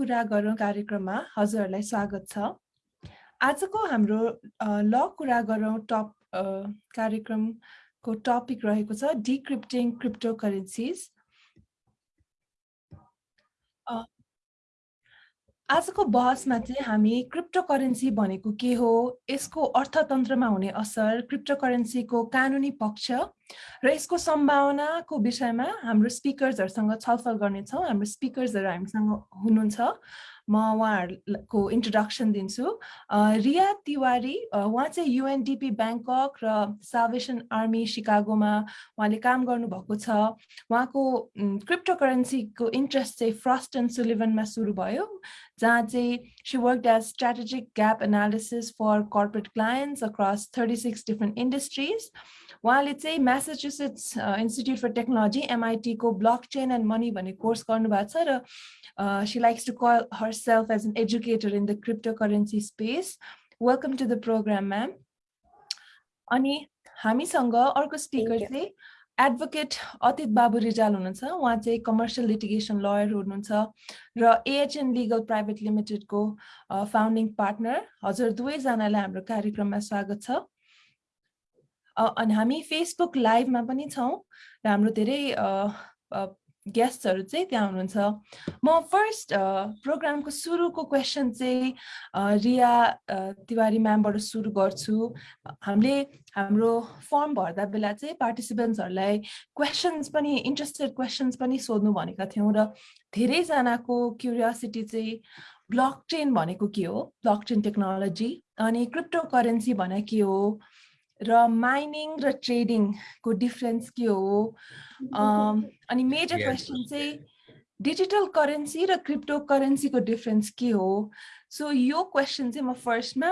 कुरा गरौँ कार्यक्रममा हजुरहरूलाई स्वागत छ। आजको हाम्रो ल कुरा गरौँ टप कार्यक्रमको टपिक रहेको छ डिक्रिप्टिङ क्रिप्टो करेन्सिज आजको बहसमा चाहिँ हामी क्रिप्टो करेन्सी भनेको के हो यसको अर्थतन्त्रमा हुने असर क्रिप्टो करेन्सीको कानुनी पक्ष र यसको सम्भावनाको विषयमा हाम्रो स्पिकर्सहरूसँग छलफल गर्नेछौँ हाम्रो स्पिकर्सहरू हामीसँग हुनुहुन्छ। म उहाँहरूको इन्ट्रोडक्सन दिन्छु। रिया तिवारी उहाँ चाहिँ युएनडिपी ब्याङ्कक र सावेसन आर्मी सिकागोमा उहाँले काम गर्नुभएको छ। उहाँको क्रिप्टो करेन्सीको इन्ट्रेस्ट चाहिँ फ्रस्ट एन्ड सुलिभनमा सुरु भयो जहाँ चाहिँ she work as strategic gap analysis for corporate clients across thirty six different industries उहाँले चाहिँ Massachusetts institute for technology एमआइटीको block chain and money भन्ने कोर्स गर्नुभएको छ र Uh, she likes to call herself as an educator in the cryptocurrency space. Welcome to the program, ma'am. अनि हामीसँग अर्को speaker चाहिँ एडभोकेट अतित बाबु रिजाल हुनुहुन्छ उहाँ चाहिँ कमर्सियल लिटिगेसन लयर हुनुहुन्छ र AHN legal private लिमिटेडको founding partner हजुर दुवैजनालाई हाम्रो कार्यक्रममा स्वागत छ अनि हामी फेसबुक लाइभमा पनि छौँ र हाम्रो धेरै गेस्टहरू चाहिँ त्यहाँ हुनुहुन्छ। म फर्स्ट प्रोग्रामको सुरुको क्वेसन चाहिँ रिया तिवारी म्यामबाट सुरु गर्छु। हामीले हाम्रो फर्म भर्दा बेला चाहिँ पार्टिसिपेन्ट्सहरूलाई क्वेसन्स पनि इन्ट्रेस्टेड क्वेसन्स पनि सोध्नु भनेका थियौँ र धेरैजनाको क्युरियोसिटी चाहिँ ब्लक चेन भनेको के हो? ब्लक चेन टेक्नोलोजी अनि क्रिप्टो करेन्सी भने के हो? र माइनिङ र ट्रेडिङको डिफरेन्स के हो? अनि मेजर क्वेसन चाहिँ डिजिटल करेन्सी र क्रिप्टो करेन्सीको डिफरेन्स के हो? सो यो क्वेसन चाहिँ म फर्स्टमा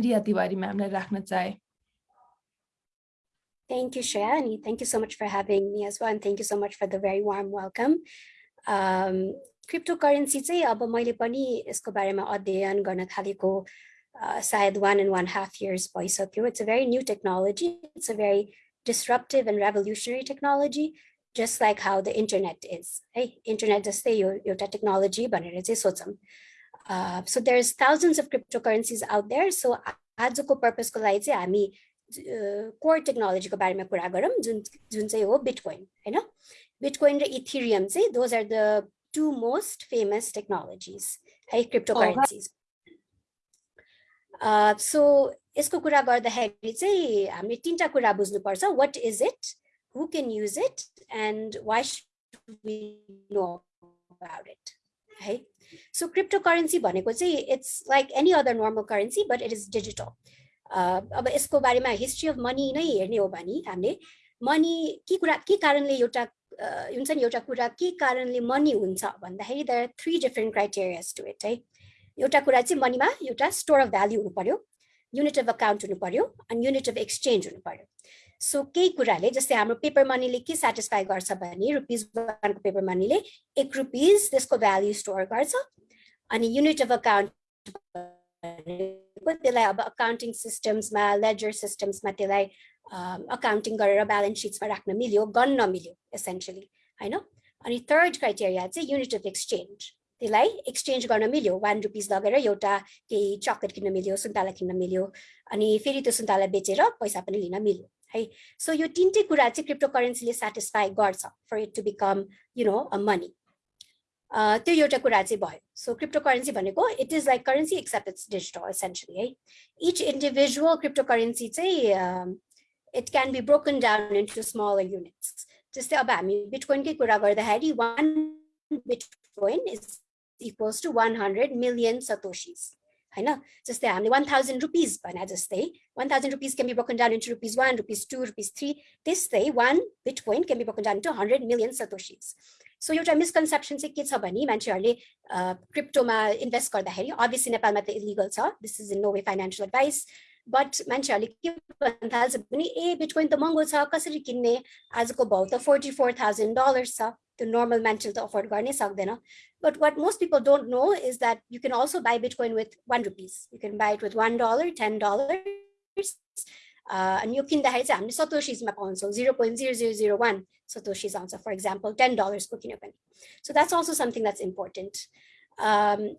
रिया तिवारी म्यामलाई राख्न चाहे। Thank you, Shreya, thank you so much for having me as well, and thank you so much for the very warm welcome. Um, cryptocurrency चाहिँ अब मैले पनि यसको बारेमा अध्ययन गर्न थालेको uh, sayad one and one half years भइसक्यो. It's a very new technology. It's a very disruptive and revolutionary technology, just like how the internet is. Hey, internet जस्तै यो एउटा technology भनेर चाहिँ सोचौँ. Uh, so there's thousands of cryptocurrencies out there. So आजको पर्पजको लागि चाहिँ हामी कोर टेक्नोलोजीको बारेमा कुरा गरौँ जुन जुन चाहिँ हो बिटकोइन होइन बिटकोइन र इथिरियम चाहिँ those are the two most famous technologies है क्रिप्टोकरेन्सिज So यसको कुरा गर्दाखेरि चाहिँ हामीले तिनवटा कुरा बुझ्नुपर्छ। What is it who can use it and why know it है? सो क्रिप्टो करेन्सी भनेको चाहिँ it's like any other normal currency but it is digital अब यसको बारेमा हिस्ट्री अफ मनी नै हेर्ने हो भने हामीले मनी के कुरा के कारणले एउटा हुन्छ नि एउटा कुरा के कारणले मनी हुन्छ भन्दाखेरि there are three different criterias to it है? एउटा कुरा चाहिँ मनीमा एउटा स्टोर अफ भ्याल्यु हुनु पर्यो युनिट अफ अकाउन्ट हुनु पर्यो अनि युनिट अफ एक्सचेन्ज हुनु पर्यो। सो केही कुराले जस्तै हाम्रो पेपर मनीले के सेटिस्फाई गर्छ भने रुपिज वानको पेपर मनीले एक रुपिज त्यसको भ्याल्यु स्टोर गर्छ अनि युनिट अफ अकाउन्ट त्यसलाई अब अकाउन्टिङ सिस्टम्समा लेजर सिस्टम्समा त्यसलाई अकाउन्टिङ गरेर ब्यालेन्स सिट्समा राख्न मिल्यो गन्न मिल्यो एसेन्सियली होइन? अनि थर्ड क्राइटेरिया चाहिँ युनिट अफ एक्सचेन्ज त्यसलाई एक्सचेन्ज गर्न मिल्यो। वान रुपिस लगेर एउटा केही चक्लेट किन्न मिल्यो सुन्तला किन्न मिल्यो अनि फेरि त्यो सुन्तला बेचेर पैसा पनि लिन मिल्यो है? सो यो तिनटै कुरा चाहिँ क्रिप्टो करेन्सीले सेटिस्फाई गर्छ for it to become you know a money त्यो एउटा कुरा चाहिँ भयो। सो क्रिप्टो करेन्सी भनेको it is like currency except it's digital essentially है? इच इन्डिभिजुअल क्रिप्टो करेन्सी चाहिँ it can be broken down into smaller units जस्तै अब हामी बिटकोइनकै कुरा गर्दाखेरि one bitcoin is equals to 100 million satoshis. होइन जस्तै हामीले वान थाउजन्ड रुपिज भने जस्तै one thousand rupees can be broken down into rupees one rupees two rupees three त्यस्तै one bit point can be broken down into hundred million satoshis so एउटा misconception चाहिँ के छ भने मान्छेहरूले क्रिप्टोमा इन्भेस्ट गर्दाखेरि अभियसली नेपालमा त इलिगल छ this is in no way financial advice but मान्छेहरूले के भन्न थाल्छ भने ए बिटकोइन त महँगो छ कसरी किन्ने आजको भाउ त फोर्टी फोर थाउजन्ड डलर्स छ त्यो नर्मल मान्छेले त अफोर्ड गर्नै सक्दैन but what most people don't know is that you can also buy bitcoin with one rupees you can buy it with one dollar ten dollar अनि यो किन्दाखेरि चाहिँ हामीले सतोसिजमा पाउँछौँ zero point zero zero zero one satoshis आउँछ for example ten डलर्सको किन्यो भने so that's also something that's important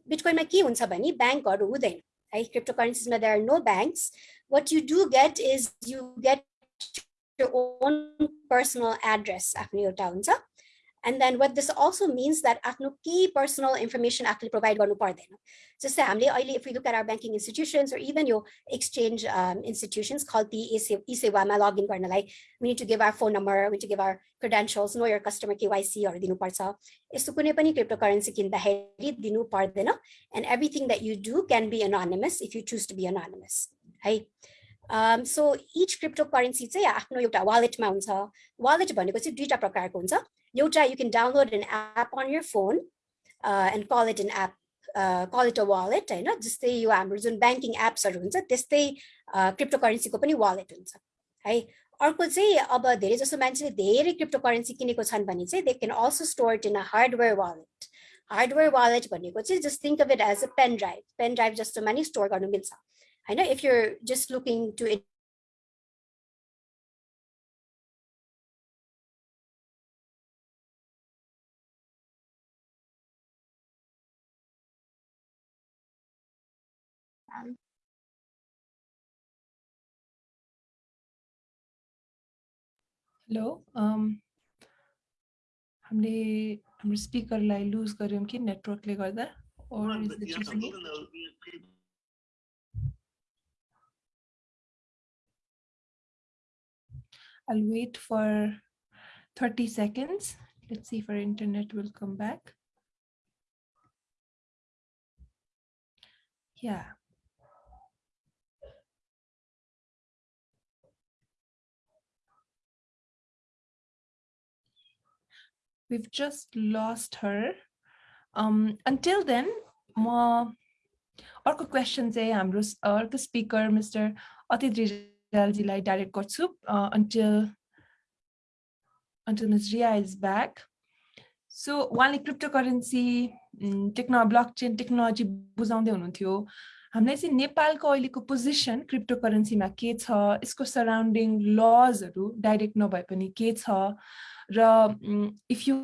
बिटकोइनमा के हुन्छ भने ब्याङ्कहरू हुँदैन है crypto करेन्सिजमा there are no banks what you do get is you get own personal address आफ्नो एउटा हुन्छ And then what this also means that आफ्नो key personal information आफूले provide गर्नु पर्दैन जस्तै हामीले अहिले if we look at our banking institutions or even your exchange um, institutions called the e-सेवामा login गर्नलाई we need to give our phone number we need to give our credentials know your customer KYC हरू दिनुपर्छ यस्तो कुनै पनि cryptocurrency किन्दाखेरि दिनु पर्दैन and everything that you do can be anonymous if you choose to be anonymous है um, so each cryptocurrency चाहिँ आफ्नो एउटा वालेटमा हुन्छ वालेट भनेको चाहिँ दुईटा प्रकारको हुन्छ एउटा you can download an app on your phone uh, and call it an app uh, call it a wallet होइन जस्तै यो हाम्रो जुन ब्याङ्किङ एप्सहरू हुन्छ त्यस्तै क्रिप्टो करेन्सीको पनि वालेट हुन्छ है अर्को चाहिँ अब धेरै जसो मान्छेले धेरै क्रिप्टो करेन्सी किनेको छन् भने चाहिँ they can also store in a hardware wallet hardware wallet भनेको चाहिँ just think of it as a pen drive pen drive जस्तोमा नि स्टोर गर्नु मिल्छ होइन if you're just looking to hello हामीले हाम्रो स्पिकरलाई लुज गऱ्यौँ कि नेटवर्कले गर्दा? I'll wait for 30 seconds. Let's see if our internet will come back. Yeah. We've just lost her. Um, until then, म अर्को क्वेसन चाहिँ हाम्रो अर्को स्पिकर मिस्टर अतित रिजालजीलाई डाइरेक्ट गर्छु until until Ms. Ria is back. So उहाँले cryptocurrency techno blockchain technology बुझाउँदै हुनुहुन्थ्यो हामीलाई चाहिँ नेपालको अहिलेको पोजिसन क्रिप्टो करेन्सीमा के छ यसको सराउन्डिङ लजहरू डाइरेक्ट नभए पनि के छ र if you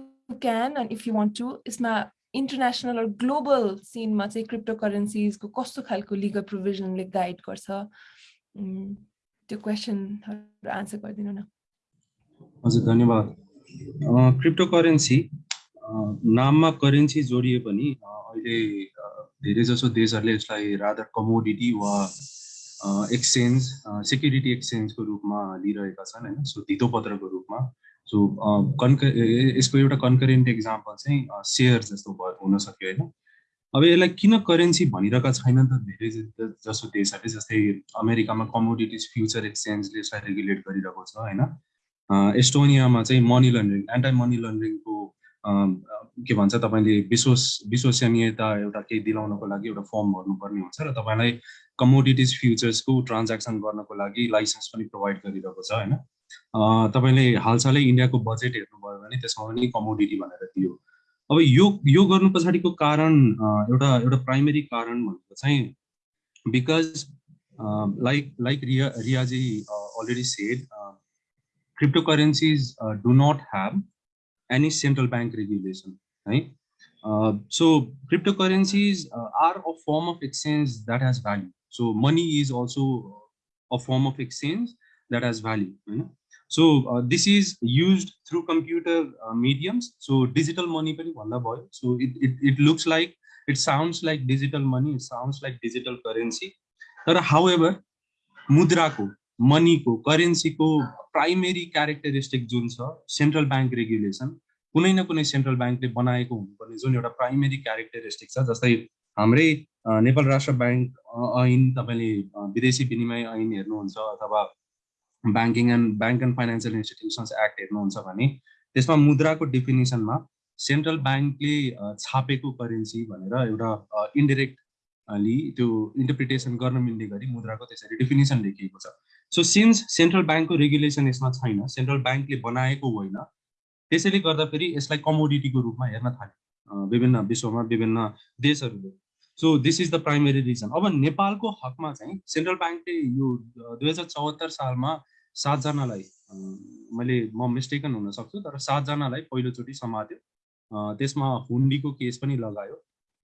can and if you want to यसमा इन्टरनेसनल ग्लोबल सिनमा चाहिँ क्रिप्टो करेन्सिजको कस्तो खालको लिगल प्रोभिजनले गाइड गर्छ? त्यो क्वेसनहरू आन्सर गरिदिनु न। हजुर धन्यवाद। क्रिप्टो करेन्सी नाममा करेन्सी जोडिए पनि अहिले धेरै जसो देशहरूले यसलाई रादर कमोडिटी वा एक्सचेन्ज सेक्युरिटी एक्सचेन्जको रूपमा लिइरहेका छन् होइन? सो धितोपत्रको रूपमा। सो कन्क यसको एउटा कन्करेन्ट इक्जाम्पल चाहिँ सेयर जस्तो भयो हुन सक्यो होइन। अब यसलाई किन करेन्सी भनिरहेका छैनन् त धेरै जसो देशहरूले जस्तै अमेरिकामा कमोडिटिज फ्युचर एक्सचेन्जले यसलाई रेगुलेट गरिरहेको छ होइन। एस्टोनियामा चाहिँ मनी लन्ड्रिङ एन्टाई मनी लन्ड्रिङको के भन्छ तपाईँले विश्वस विश्वसनीयता एउटा केही दिलाउनको लागि एउटा फर्म भर्नुपर्ने हुन्छ र तपाईँलाई कमोडिटिज फ्युचर्सको ट्रान्ज्याक्सन गर्नको लागि लाइसेन्स पनि प्रोभाइड गरिरहेको छ होइन। तपाईँले हालसालै इन्डियाको बजेट हेर्नुभयो भने त्यसमा पनि कमोडिटी भनेर दियो अब यो यो गर्नु पछाडिको कारण एउटा एउटा प्राइमेरी कारण भनेको चाहिँ because like like Riya रियाजी already said cryptocurrencies do not have any central bank regulation है so cryptocurrencies are a form of exchange that has value so money is also a form of exchange that has value होइन This is used through computer uh, mediums. So digital money पनि भन्दा भयो. So it, it, it looks like, it sounds like digital money, it sounds like digital currency. तर however, मुद्राको मनीको करेन्सीको primary characteristic जुन छ central bank regulation कुनै न कुनै सेन्ट्रल ब्याङ्कले बनाएको हुनुपर्ने जुन एउटा प्राइमेरी क्यारेक्टरिस्टिक छ जस्तै हाम्रै नेपाल राष्ट्र ब्याङ्क ऐन तपाईँले विदेशी विनिमय ऐन हेर्नुहुन्छ अथवा banking and bank and financial institutions act हेर्नुहुन्छ भने त्यसमा मुद्राको डेफिनेसनमा सेन्ट्रल ब्याङ्कले छापेको करेन्सी भनेर एउटा इन्डिरेक्टली त्यो इन्टरप्रिटेसन गर्न मिल्ने गरी मुद्राको त्यसरी डेफिनेसन लेखिएको छ। सो सिन्स सेन्ट्रल ब्याङ्कको रेगुलेसन यसमा छैन सेन्ट्रल ब्याङ्कले बनाएको होइन त्यसैले गर्दाखेरि यसलाई कमोडिटीको रूपमा हेर्न थाल्यो। विभिन्न विश्वमा विभिन्न देशहरूले। So this is the primary reason अब नेपालको हकमा चाहिँ सेन्ट्रल ब्याङ्कले यो दुई हजार चौहत्तर सालमा सातजनालाई मैले म मिस्टेकन हुन सक्छु तर सातजनालाई पहिलोचोटि समात्यो। त्यसमा हुन्डीको केस पनि लगायो।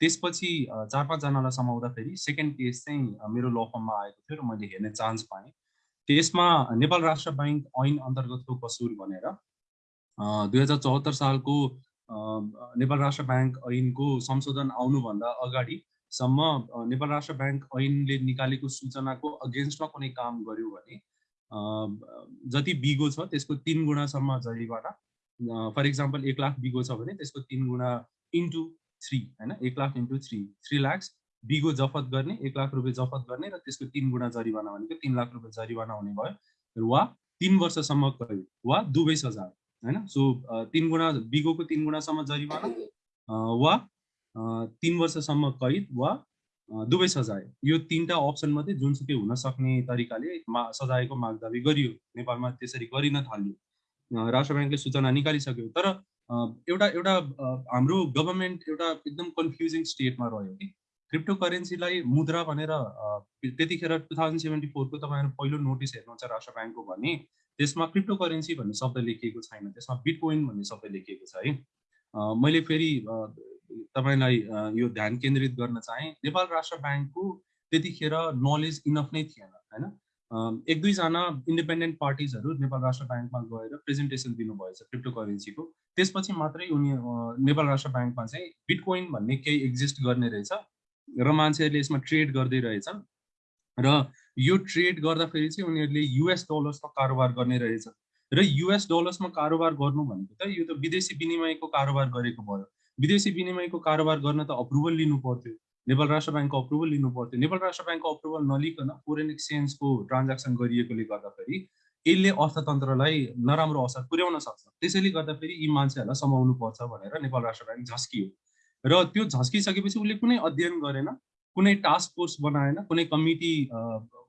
त्यसपछि चार पाँचजनालाई समाउँदाखेरि सेकेन्ड केस चाहिँ मेरो ल फर्ममा आएको थियो र मैले हेर्ने चान्स पाएँ। त्यसमा नेपाल राष्ट्र ब्याङ्क ऐन अन्तर्गतको कसुर भनेर दुई हजार चौहत्तर सालको नेपाल राष्ट्र ब्याङ्क ऐनको संशोधन आउनुभन्दा अगाडिसम्म नेपाल राष्ट्र ब्याङ्क ऐनले निकालेको सूचनाको अगेन्स्टमा कुनै काम गर्यो भने जति बिगो छ त्यसको तिन गुणासम्म जरिवाना फर इक्जाम्पल एक लाख बिगो छ भने त्यसको तिन गुणा इन्टु थ्री होइन एक lakh into three three lakhs बिगो जफत गर्ने एक लाख रुपियाँ जफत गर्ने र त्यसको तिन गुणा जरिवाना भनेको तिन लाख रुपियाँ जरिवाना हुने भयो वा तिन वर्षसम्म कैद वा दुवै सजाय होइन सो तिन गुणा बिगोको तिन गुणासम्म जरिवाना वा तिन वर्षसम्म कैद वा दुवै सजाय। यो तिनवटा अप्सन मात्रै जुनसुकै हुन सक्ने तरिकाले मा सजायको माग दावी गरियो। नेपालमा त्यसरी गरिन थाल्यो। राष्ट्र ब्याङ्कले सूचना निकालिसक्यो। तर एउटा एउटा हाम्रो गभर्मेन्ट एउटा एकदम कन्फ्युजिङ स्टेटमा रह्यो कि क्रिप्टो करेन्सीलाई मुद्रा भनेर त्यतिखेर टु थाउजन्ड सेभेन्टी फोरको तपाईँहरू पहिलो नोटिस हेर्नुहुन्छ राष्ट्र ब्याङ्कको भने त्यसमा क्रिप्टो करेन्सी भन्ने शब्द लेखिएको छैन। त्यसमा बिटकोइन भन्ने शब्द लेखिएको छ है। मैले फेरि तपाईँलाई यो ध्यान केन्द्रित गर्न चाहेँ नेपाल राष्ट्र ब्याङ्कको त्यतिखेर नलेज इनफ नै थिएन होइन? एक दुईजना इन्डिपेन्डेन्ट पार्टिजहरू नेपाल राष्ट्र ब्याङ्कमा गएर प्रेजेन्टेसन दिनुभएछ क्रिप्टो करेन्सीको त्यसपछि मात्रै उनी नेपाल राष्ट्र ब्याङ्कमा चाहिँ बिटकोइन भन्ने केही एक्जिस्ट गर्ने रहेछ र मान्छेहरूले यसमा ट्रेड गर्दै रहेछन् र यो ट्रेड गर्दाखेरि चाहिँ उनीहरूले युएस डलर्समा कारोबार गर्ने रहेछ। र युएस डलर्समा कारोबार गर्नु भनेको त यो त विदेशी विनिमयको कारोबार गरेको भयो। विदेशी विनिमयको कारोबार गर्न त अप्रुभल लिनु पर्थ्यो। नेपाल राष्ट्र ब्याङ्कको अप्रुभल लिनु पर्थ्यो। नेपाल राष्ट्र ब्याङ्कको अप्रुभल नलिकन फोरेन एक्सचेन्जको ट्रान्ज्याक्सन गरिएकोले गर्दाखेरि यसले अर्थतन्त्रलाई नराम्रो असर पुर्याउन सक्छ। त्यसैले गर्दाखेरि यी मान्छेहरूलाई समाउनु पर्छ भनेर नेपाल राष्ट्र ब्याङ्क झस्कियो। र त्यो झस्किसकेपछि उसले कुनै अध्ययन गरेन कुनै टास्क फोर्स बनाएन कुनै कमिटी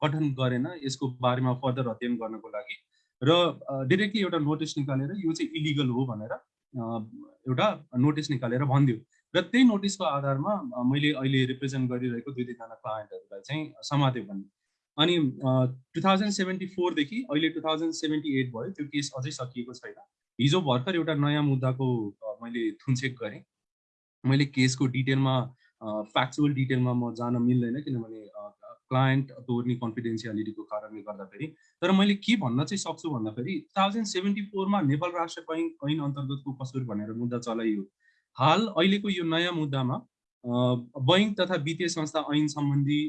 गठन गरेन यसको बारेमा फर्दर अध्ययन गर्नको लागि। र डिरेक्टली एउटा नोटिस निकालेर यो चाहिँ इलिगल हो भनेर एउटा नोटिस निकालेर भनिदियो। र त्यही नोटिसको आधारमा मैले अहिले रिप्रेजेन्ट गरिरहेको दुई तिनजना क्लायन्टहरूलाई चाहिँ समात्यो भने। अनि टु थाउजन्ड सेभेन्टी फोरदेखि अहिले टु थाउजन्ड सेभेन्टी एट भयो त्यो केस अझै सकिएको छैन। हिजो भर्खर एउटा नयाँ मुद्दाको मैले थुनचेक गरेँ। मैले केसको डिटेलमा फ्याक्चुअल डिटेलमा म जान मिल्दैन किनभने क्लायन्ट तोर्ने कन्फिडेन्सियालिटीको कारणले गर्दाखेरि। तर मैले के भन्न चाहिँ सक्छु भन्दाखेरि टु थाउजन्ड सेभेन्टी फोरमा नेपाल राष्ट्र बैङ्क ऐन अन्तर्गतको कसुर भनेर मुद्दा चलाइयो। हाल अहिलेको यो नयाँ मुद्दामा बैङ्क तथा वित्तीय संस्था ऐन सम्बन्धी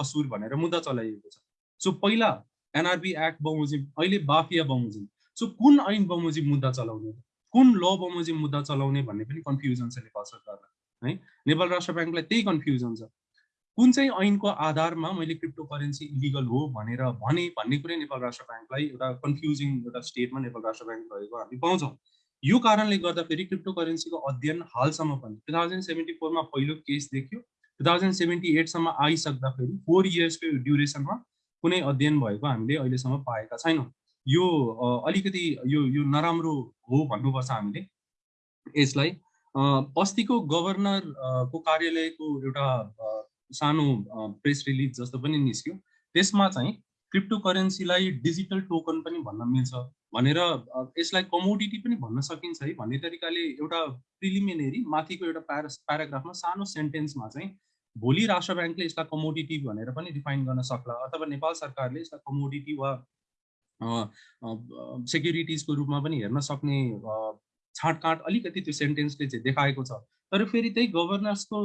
कसुर भनेर मुद्दा चलाइएको छ। सो पहिला एनआरबी एक्ट बमोजिम अहिले बाफिया बमोजिम। सो कुन ऐन बमोजिम मुद्दा चलाउने? कुन ल बमोजिम मुद्दा चलाउने भन्ने पनि कन्फ्युजन छ नेपाल सरकारलाई है? नेपाल राष्ट्र ब्याङ्कलाई त्यही कन्फ्युजन छ। कुन चाहिँ ऐनको आधारमा मैले क्रिप्टो करेन्सी इलिगल हो भनेर भने भन्ने कुरै नेपाल राष्ट्र ब्याङ्कलाई एउटा कन्फ्युजिङ एउटा स्टेटमा नेपाल राष्ट्र ब्याङ्क रहेको हामी पाउँछौँ। यो कारणले गर्दाखेरि क्रिप्टो करेन्सीको अध्ययन हालसम्म पनि टु थाउजन्ड सेभेन्टी फोरमा पहिलो केस देखियो। टु थाउजन्ड सेभेन्टी एटसम्म आइसक्दाखेरि फोर इयर्सको ड्युरेसनमा कुनै अध्ययन भएको हामीले अहिलेसम्म पाएका छैनौँ। यो अलिकति यो यो नराम्रो हो भन्नुपर्छ हामीले। यसलाई अस्तिको गभर्नरको कार्यालयको एउटा सानो प्रेस रिलिज जस्तो पनि निस्क्यो। त्यसमा चाहिँ क्रिप्टो करेन्सीलाई डिजिटल टोकन पनि भन्न मिल्छ भनेर यसलाई कमोडिटी पनि भन्न सकिन्छ है भन्ने तरिकाले एउटा प्रिलिमिनेरी माथिको एउटा प्यारा प्याराग्राफमा सानो सेन्टेन्समा चाहिँ भोलि राष्ट्र ब्याङ्कले यसलाई कमोडिटी भनेर पनि डिफाइन गर्न सक्ला अथवा नेपाल सरकारले यसलाई कमोडिटी वा सेक्युरिटिजको रूपमा पनि हेर्न सक्ने छाँटकाँट अलिकति त्यो सेन्टेन्सले चाहिँ देखाएको छ तर फेरि त्यही गभर्नर्सको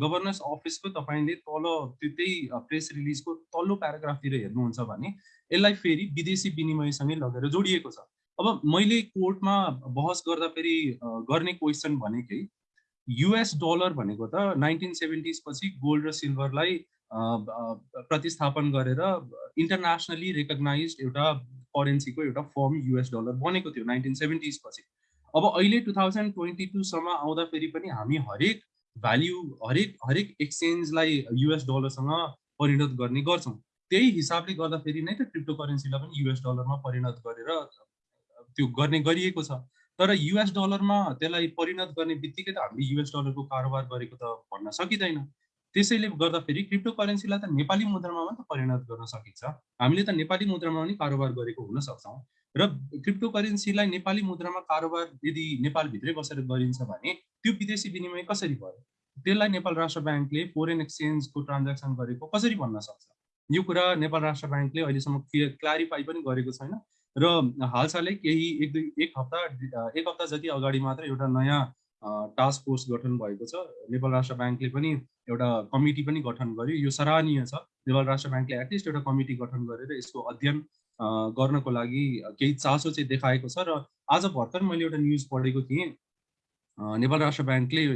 गभर्नर्स अफिसको तपाईँले तल त्यो त्यही प्रेस रिलिजको तल्लो प्याराग्राफतिर हेर्नुहुन्छ भने यसलाई फेरि विदेशी विनिमयसँगै लगेर जोडिएको छ। अब मैले कोर्टमा बहस गर्दा फेरि गर्ने क्वेसन भनेकै युएस डलर भनेको त नाइन्टिन सेभेन्टिज पछि गोल्ड र सिल्भरलाई प्रतिस्थापन गरेर इन्टरनेसनली रेकगनाइज एउटा करेन्सीको एउटा फर्म युएस डलर बनेको थियो नाइन्टिन सेभेन्टिज पछि। अब अहिले टु थाउजन्ड ट्वेन्टी टूसम्म आउँदाखेरि पनि हामी हरेक भ्याल्यु हरेक हरेक एक्सचेन्जलाई युएस डलरसँग परिणत गर्ने गर्छौँ। त्यही हिसाबले गर्दाखेरि नै त क्रिप्टो करेन्सीलाई पनि युएस डलरमा परिणत गरेर त्यो गर्ने गरिएको छ। तर युएस डलरमा त्यसलाई परिणत गर्ने बित्तिकै त हामीले युएस डलरको कारोबार गरेको त भन्न सकिँदैन। त्यसैले गर्दाखेरि क्रिप्टो करेन्सीलाई त नेपाली मुद्रामा मात्रै परिणत गर्न सकिन्छ। हामीले त नेपाली मुद्रामा पनि कारोबार गरेको हुन सक्छौँ। र क्रिप्टो करेन्सीलाई नेपाली मुद्रामा कारोबार यदि नेपालभित्रै बसेर गरिन्छ भने त्यो विदेशी विनिमय कसरी भयो? त्यसलाई नेपाल राष्ट्र ब्याङ्कले फोरेन एक्सचेन्जको ट्रान्ज्याक्सन गरेको कसरी भन्न सक्छ? यो कुरा नेपाल राष्ट्र ब्याङ्कले अहिलेसम्म क्ल्यारिफाई पनि गरेको छैन। र हालसालै केही एक दुई एक हप्ता एक हप्ता जति अगाडि मात्र एउटा नयाँ टास्क फोर्स गठन भएको छ। नेपाल राष्ट्र ब्याङ्कले पनि एउटा कमिटी पनि गठन गर्यो। यो सराहनीय छ। नेपाल राष्ट्र ब्याङ्कले एटलिस्ट एउटा कमिटी गठन गरेर यसको अध्ययन गर्नको लागि केही चासो चाहिँ देखाएको छ। र आज भर्खर मैले एउटा न्युज पढेको थिएँ। नेपाल राष्ट्र ब्याङ्कले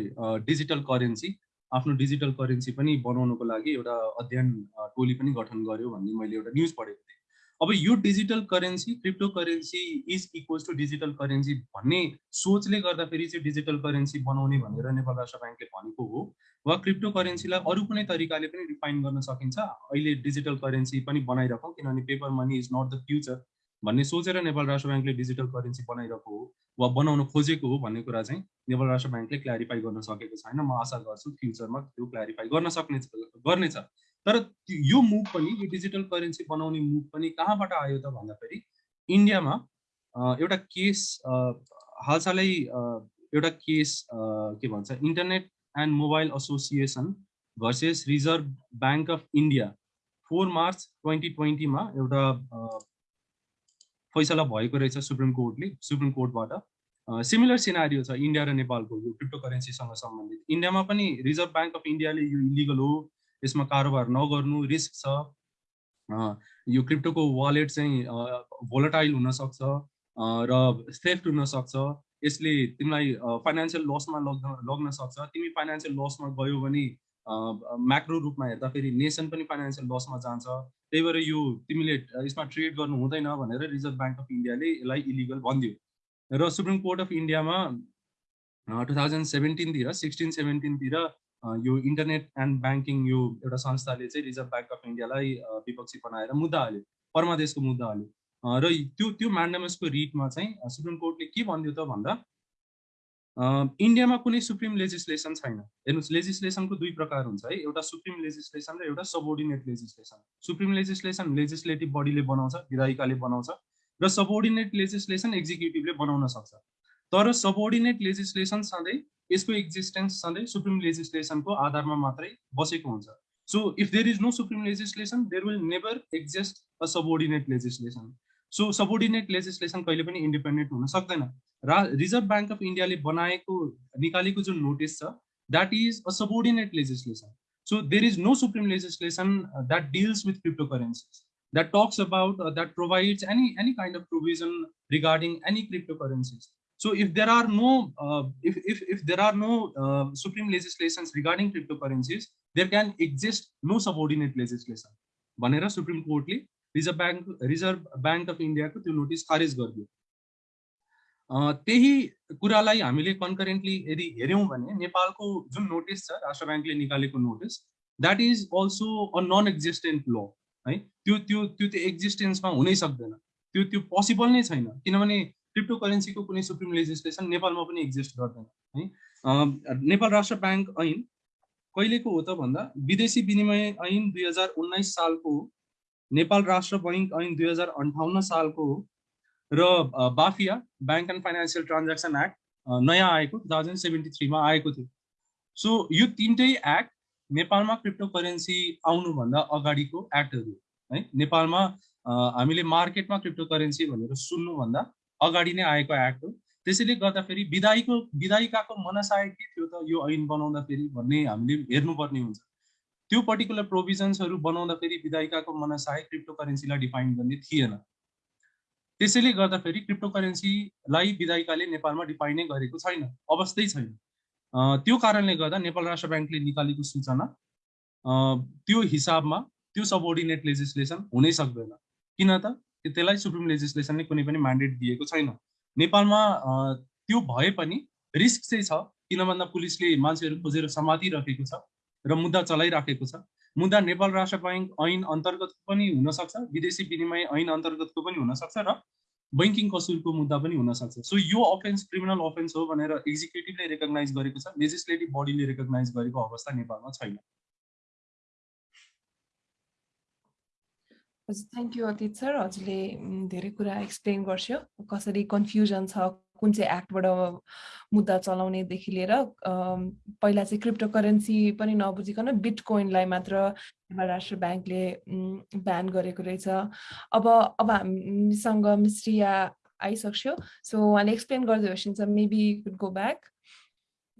डिजिटल करेन्सी आफ्नो डिजिटल करेन्सी पनि बनाउनको लागि एउटा अध्ययन टोली पनि गठन गर्यो भन्ने मैले एउटा न्युज पढेको थिएँ। अब यो digital currency crypto currency is equals to digital currency भन्ने सोचले गर्दाखेरि चाहिँ डिजिटल करेन्सी बनाउने भनेर नेपाल राष्ट्र ब्याङ्कले भनेको हो। वा क्रिप्टो करेन्सीलाई अरू कुनै तरिकाले पनि डिफाइन गर्न सकिन्छ। अहिले डिजिटल करेन्सी पनि बनाइराखौँ किनभने paper money is not the future भन्ने सोचेर नेपाल राष्ट्र ब्याङ्कले डिजिटल करेन्सी बनाइरहेको हो वा बनाउन खोजेको हो भन्ने कुरा चाहिँ नेपाल राष्ट्र ब्याङ्कले क्ल्यारिफाई गर्न सकेको छैन। म आशा गर्छु फ्युचरमा त्यो क्ल्यारिफाई गर्न सक्ने गर्नेछ। तर यो मुभ पनि यो डिजिटल करेन्सी बनाउने मुभ पनि कहाँबाट आयो त भन्दाखेरि इन्डियामा एउटा केस हालसालै एउटा केस के भन्छ internet and mobile association versus reserve bank of India four March twenty ट्वेन्टीमा एउटा फैसला भएको रहेछ सुप्रिम कोर्टले सुप्रिम कोर्टबाट। सिमिलर सिनारियो छ इन्डिया र नेपालको यो क्रिप्टो करेन्सीसँग सम्बन्धित। इन्डियामा पनि रिजर्भ ब्याङ्क अफ इन्डियाले यो इलिगल हो यसमा कारोबार नगर्नु रिस्क छ। यो क्रिप्टोको वालेट चाहिँ भोलटाइल हुनसक्छ र सेफ्ट हुनसक्छ। यसले तिमीलाई फाइनेन्सियल लसमा लग्न लग्न सक्छ। तिमी फाइनेन्सियल लसमा गयो भने म्याक्रो रूपमा हेर्दाखेरि नेसन पनि फाइनेन्सियल लसमा जान्छ। त्यही भएर यो तिमीले यसमा ट्रेड गर्नु हुँदैन भनेर रिजर्भ ब्याङ्क अफ इन्डियाले यसलाई इलिगल भनिदियो। र सुप्रिम कोर्ट अफ इन्डियामा टु थाउजन्ड सेभेन्टिनतिर सिक्सटिन सेभेन्टिनतिर यो इन्टरनेट एन्ड ब्याङ्किङ यो एउटा संस्थाले चाहिँ रिजर्भ ब्याङ्क अफ इन्डियालाई विपक्षी बनाएर मुद्दा हाल्यो परमादेशको मुद्दा हाल्यो। र त्यो त्यो म्यान्डमसको रिटमा चाहिँ सुप्रिम कोर्टले के भनिदियो त भन्दा इन्डियामा कुनै सुप्रिम लेजिस्लेसन छैन। हेर्नुहोस् लेजिस्लेसनको दुई प्रकार हुन्छ है एउटा सुप्रिम लेजिस्लेसन र एउटा subordinate legislation. Supreme legislation legislative बडीले बनाउँछ विधायिकाले बनाउँछ र सबोर्डिनेट लेजिस्लेसन एक्जिक्युटिभले बनाउन सक्छ। तर सबोर्डिनेट लेजिस्लेसन सधैँ यसको एक्जिस्टेन्स सधैँ सुप्रिम लेजिस्लेसनको आधारमा मात्रै बसेको हुन्छ। So if there is no supreme legislation there will never exist a subordinate legislation so subordinate legislation कहिले पनि इन्डिपेन्डेन्ट हुन सक्दैन। रा रिजर्भ ब्याङ्क अफ इन्डियाले बनाएको निकालेको जुन नोटिस छ that is a subordinate legislation so there is no supreme legislation that deals with crypto currencies that talks about uh, that provides any any kind of provision regarding any cryptocurrencies So if there are no, uh, if, if, if there are no uh, supreme legislations regarding cryptocurrencies, there can exist no subordinate legislation. भनेर supreme कोर्टले reserve bank reserve bank of इन्डियाको त्यो notice खारेज गरिदियो। त्यही कुरालाई हामीले कन्करेन्टली यदि हेऱ्यौँ भने नेपालको जुन नोटिस छ राष्ट्र ब्याङ्कले निकालेको notice that is also a non existent law है? त्यो त्यो त्यो त्यो एक्जिस्टेन्समा हुनै सक्दैन। त्यो त्यो पोसिबल नै छैन। किनभने क्रिप्टो करेन्सीको कुनै सुप्रिम लेजिस्लेसन नेपालमा पनि एक्जिस्ट गर्दैन है? नेपाल राष्ट्र ब्याङ्क ऐन कहिलेको हो त भन्दा विदेशी विनिमय ऐन दुई हजार उन्नाइस सालको हो नेपाल राष्ट्र बैङ्क ऐन दुई हजार अन्ठाउन्न सालको हो र बाफिया bank and financial transaction act नयाँ आएको टु थाउजन्ड सेभेन्टी थ्रीमा आएको थियो। सो यो तिनटै एक्ट नेपालमा क्रिप्टो करेन्सी आउनुभन्दा अगाडिको एक्टहरू है? नेपालमा हामीले मार्केटमा क्रिप्टो करेन्सी भनेर सुन्नुभन्दा अगाडि नै आएको एक्ट हो। त्यसैले गर्दाखेरि विधायीको विधायिकाको मनसाय के थियो त यो ऐन बनाउँदाखेरि भन्ने हामीले हेर्नुपर्ने हुन्छ। त्यो पर्टिकुलर प्रोभिजन्सहरू बनाउँदाखेरि विधायिकाको मनसाय क्रिप्टो करेन्सीलाई डिफाइन गर्ने थिएन। त्यसैले गर्दाखेरि क्रिप्टो करेन्सीलाई विधायिकाले नेपालमा डिफाइनै गरेको छैन अवस्थै छैन। त्यो कारणले गर्दा नेपाल राष्ट्र ब्याङ्कले निकालेको सूचना त्यो हिसाबमा त्यो सबोर्डिनेट लेजिस्लेसन हुनै सक्दैन। किन त? त्यसलाई सुप्रिम लेजिस्लेसनले कुनै पनि म्यान्डेट दिएको छैन। नेपालमा त्यो भए पनि रिस्क चाहिँ छ किन भन्दा पुलिसले मान्छेहरू खोजेर समातिराखेको छ र मुद्दा चलाइराखेको छ। मुद्दा नेपाल राष्ट्र ब्याङ्क ऐन अन्तर्गतको पनि हुनसक्छ विदेशी विनिमय ऐन अन्तर्गतको पनि हुनसक्छ र बैङ्किङ कसुरको मुद्दा पनि हुनसक्छ। सो यो अफेन्स क्रिमिनल अफेन्स हो भनेर एक्जिक्युटिभले रेकगनाइज गरेको छ लेजिस्लेटिभ बडीले रेकगनाइज गरेको अवस्था नेपालमा छैन। Thank you Atit sir. हजुरले धेरै कुरा एक्सप्लेन गर्छ कसरी कन्फ्युजन छ कुन चाहिँ एक्टबाट मुद्दा चलाउनेदेखि लिएर पहिला चाहिँ क्रिप्टो करेन्सी पनि नबुझिकन बिट कोइनलाई मात्र राष्ट्र ब्याङ्कले ब्यान गरेको रहेछ। अब अब हामीसँग मिस्ट्रिया आइसक्यो। सो उहाँले एक्सप्लेन गर्दै होस् मेबी गो ब्याक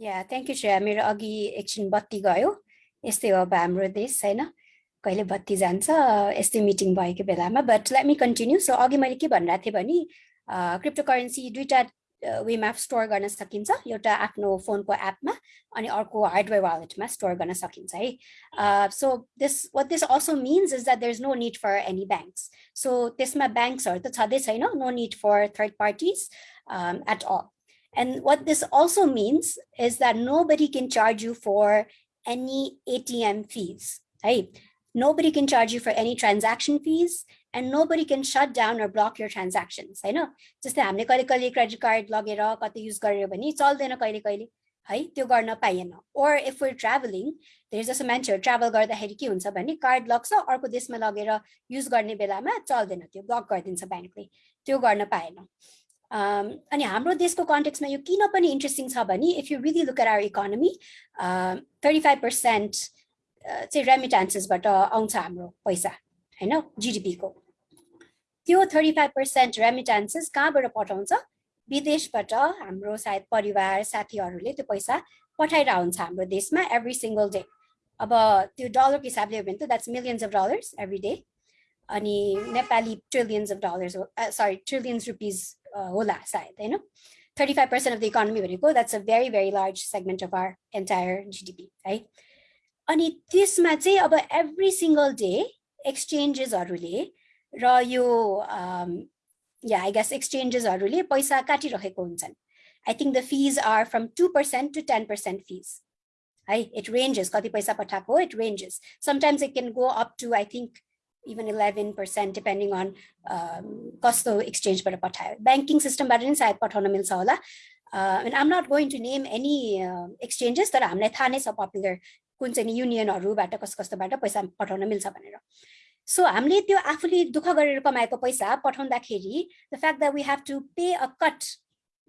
या थ्याङ्क यू श्रेया। मेरो अघि एकछिन बत्ती गयो। यस्तै हो अब हाम्रो देश होइन? कहिले बत्ती जान्छ यस्तै मिटिङ भएको बेलामा but let me continue so अघि मैले के भनिरहेको थिएँ भने क्रिप्टो करेन्सी दुईवटा वेमा स्टोर गर्न सकिन्छ एउटा आफ्नो फोनको एपमा अनि अर्को हार्डवेयर वालेटमा स्टोर गर्न सकिन्छ है so this what this also means is that there is no need for any banks so त्यसमा ब्याङ्क्सहरू त छँदै छैन no need for third parties at all And what this also means is that nobody can charge you for any ATM fees. Right? Nobody can charge you for any transaction fees and nobody can shut down or block your transactions होइन जस्तै हामीले कहिले कहिले credit card लगेर कतै use गर्यो भने चल्दैन कहिले कहिले है त्यो गर्न पाइएन ओर इफ वर ट्राभलिङ धेरै जस्तो मान्छेहरू ट्राभल गर्दाखेरि के हुन्छ भने कार्ड लग्छ अर्को देशमा लगेर युज गर्ने बेलामा चल्दैन त्यो ब्लक गरिदिन्छ ब्याङ्कले त्यो गर्न पाएन अनि हाम्रो देशको कन्टेक्समा यो किन पनि इन्ट्रेस्टिङ छ भने if you really look at our economy thirty five percent चाहिँ रेमिटान्सेसबाट आउँछ हाम्रो पैसा होइन? जिडिपीको त्यो थर्टी फाइभ पर्सेन्ट रेमिटान्सेस कहाँबाट पठाउँछ? विदेशबाट हाम्रो सायद परिवार साथीहरूले त्यो पैसा पठाएर हुन्छ हाम्रो देशमा एभ्री सिङ्गल डे अब त्यो डलरको हिसाबले हो भने त that's millions of dollars every day अनि नेपाली ट्रिलियन्स अफ डलर्स हो सरी ट्रिलियन्स रुपिज होला सायद होइन? Thirty five percent of the economy भनेको that's a very very large segment of our entire GDP है अनि त्यसमा चाहिँ अब एभ्री सिङ्गल डे एक्सचेन्जेसहरूले र यो या आई गेस एक्सचेन्जेसहरूले पैसा काटिरहेको हुन्छन् I think the fees are from two percent to ten percent fees है इट रेन्जेस कति पैसा पठाएको it ranges sometimes it can go up to I think even eleven percent depending on कस्तो एक्सचेन्जबाट पठायो ब्याङ्किङ सिस्टमबाट नै सायद पठाउन मिल्छ होला and I'm not going to name any exchanges तर हामीलाई थाहा नै छ पपुलर कुन चाहिँ युनियनहरूबाट कस्तो कस्तोबाट पैसा पठाउन मिल्छ भनेर सो हामीले त्यो आफूले दुःख गरेर कमाएको पैसा पठाउँदाखेरि the fact that we have to pay a cut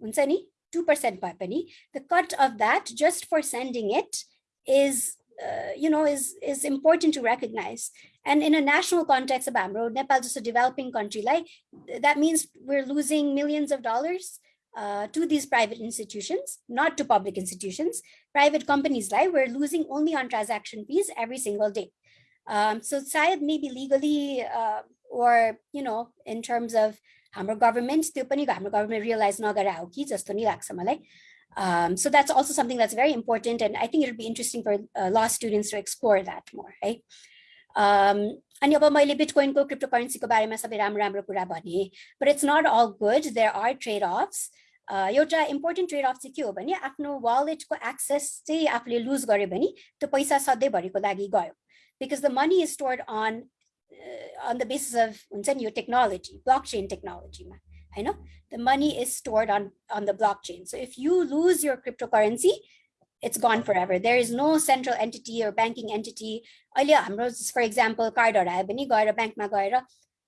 हुन्छ नि टु पर्सेन्ट भए पनि the cut of that just for sending it is you know is is important to recognize and in a national context अब हाम्रो नेपाल जस्तो developing country like that means we're losing millions of dollars uh, to these private institutions not to public institutions private companies like we're losing only on transaction fees every single day um, so sayad maybe legally uh, or you know in terms of हाम्रो government त्यो पनि हाम्रो government realise नगरे हो कि जस्तो नि लाग्छ मलाई so that's also something that's very important and I think it would be interesting for uh, law students to explore that more है अनि अब मैले बिटकोइनको क्रिप्टो करेन्सीको बारेमा सबै राम्रो राम्रो कुरा भने but it's not all good there are trade offs एउटा इम्पोर्टेन्ट ट्रेड अफ चाहिँ के हो भने आफ्नो वालेटको एक्सेस चाहिँ आफूले लुज गर्यो भने त्यो पैसा सधैँभरिको लागि गयो because the money is stored on uh, on the basis of your technology, blockchain technology. I know the money is stored on on the blockchain. So if you lose your cryptocurrency, it's gone forever. There is no central entity or banking entity. For example, card हरायो भने गएर ब्याङ्कमा गएर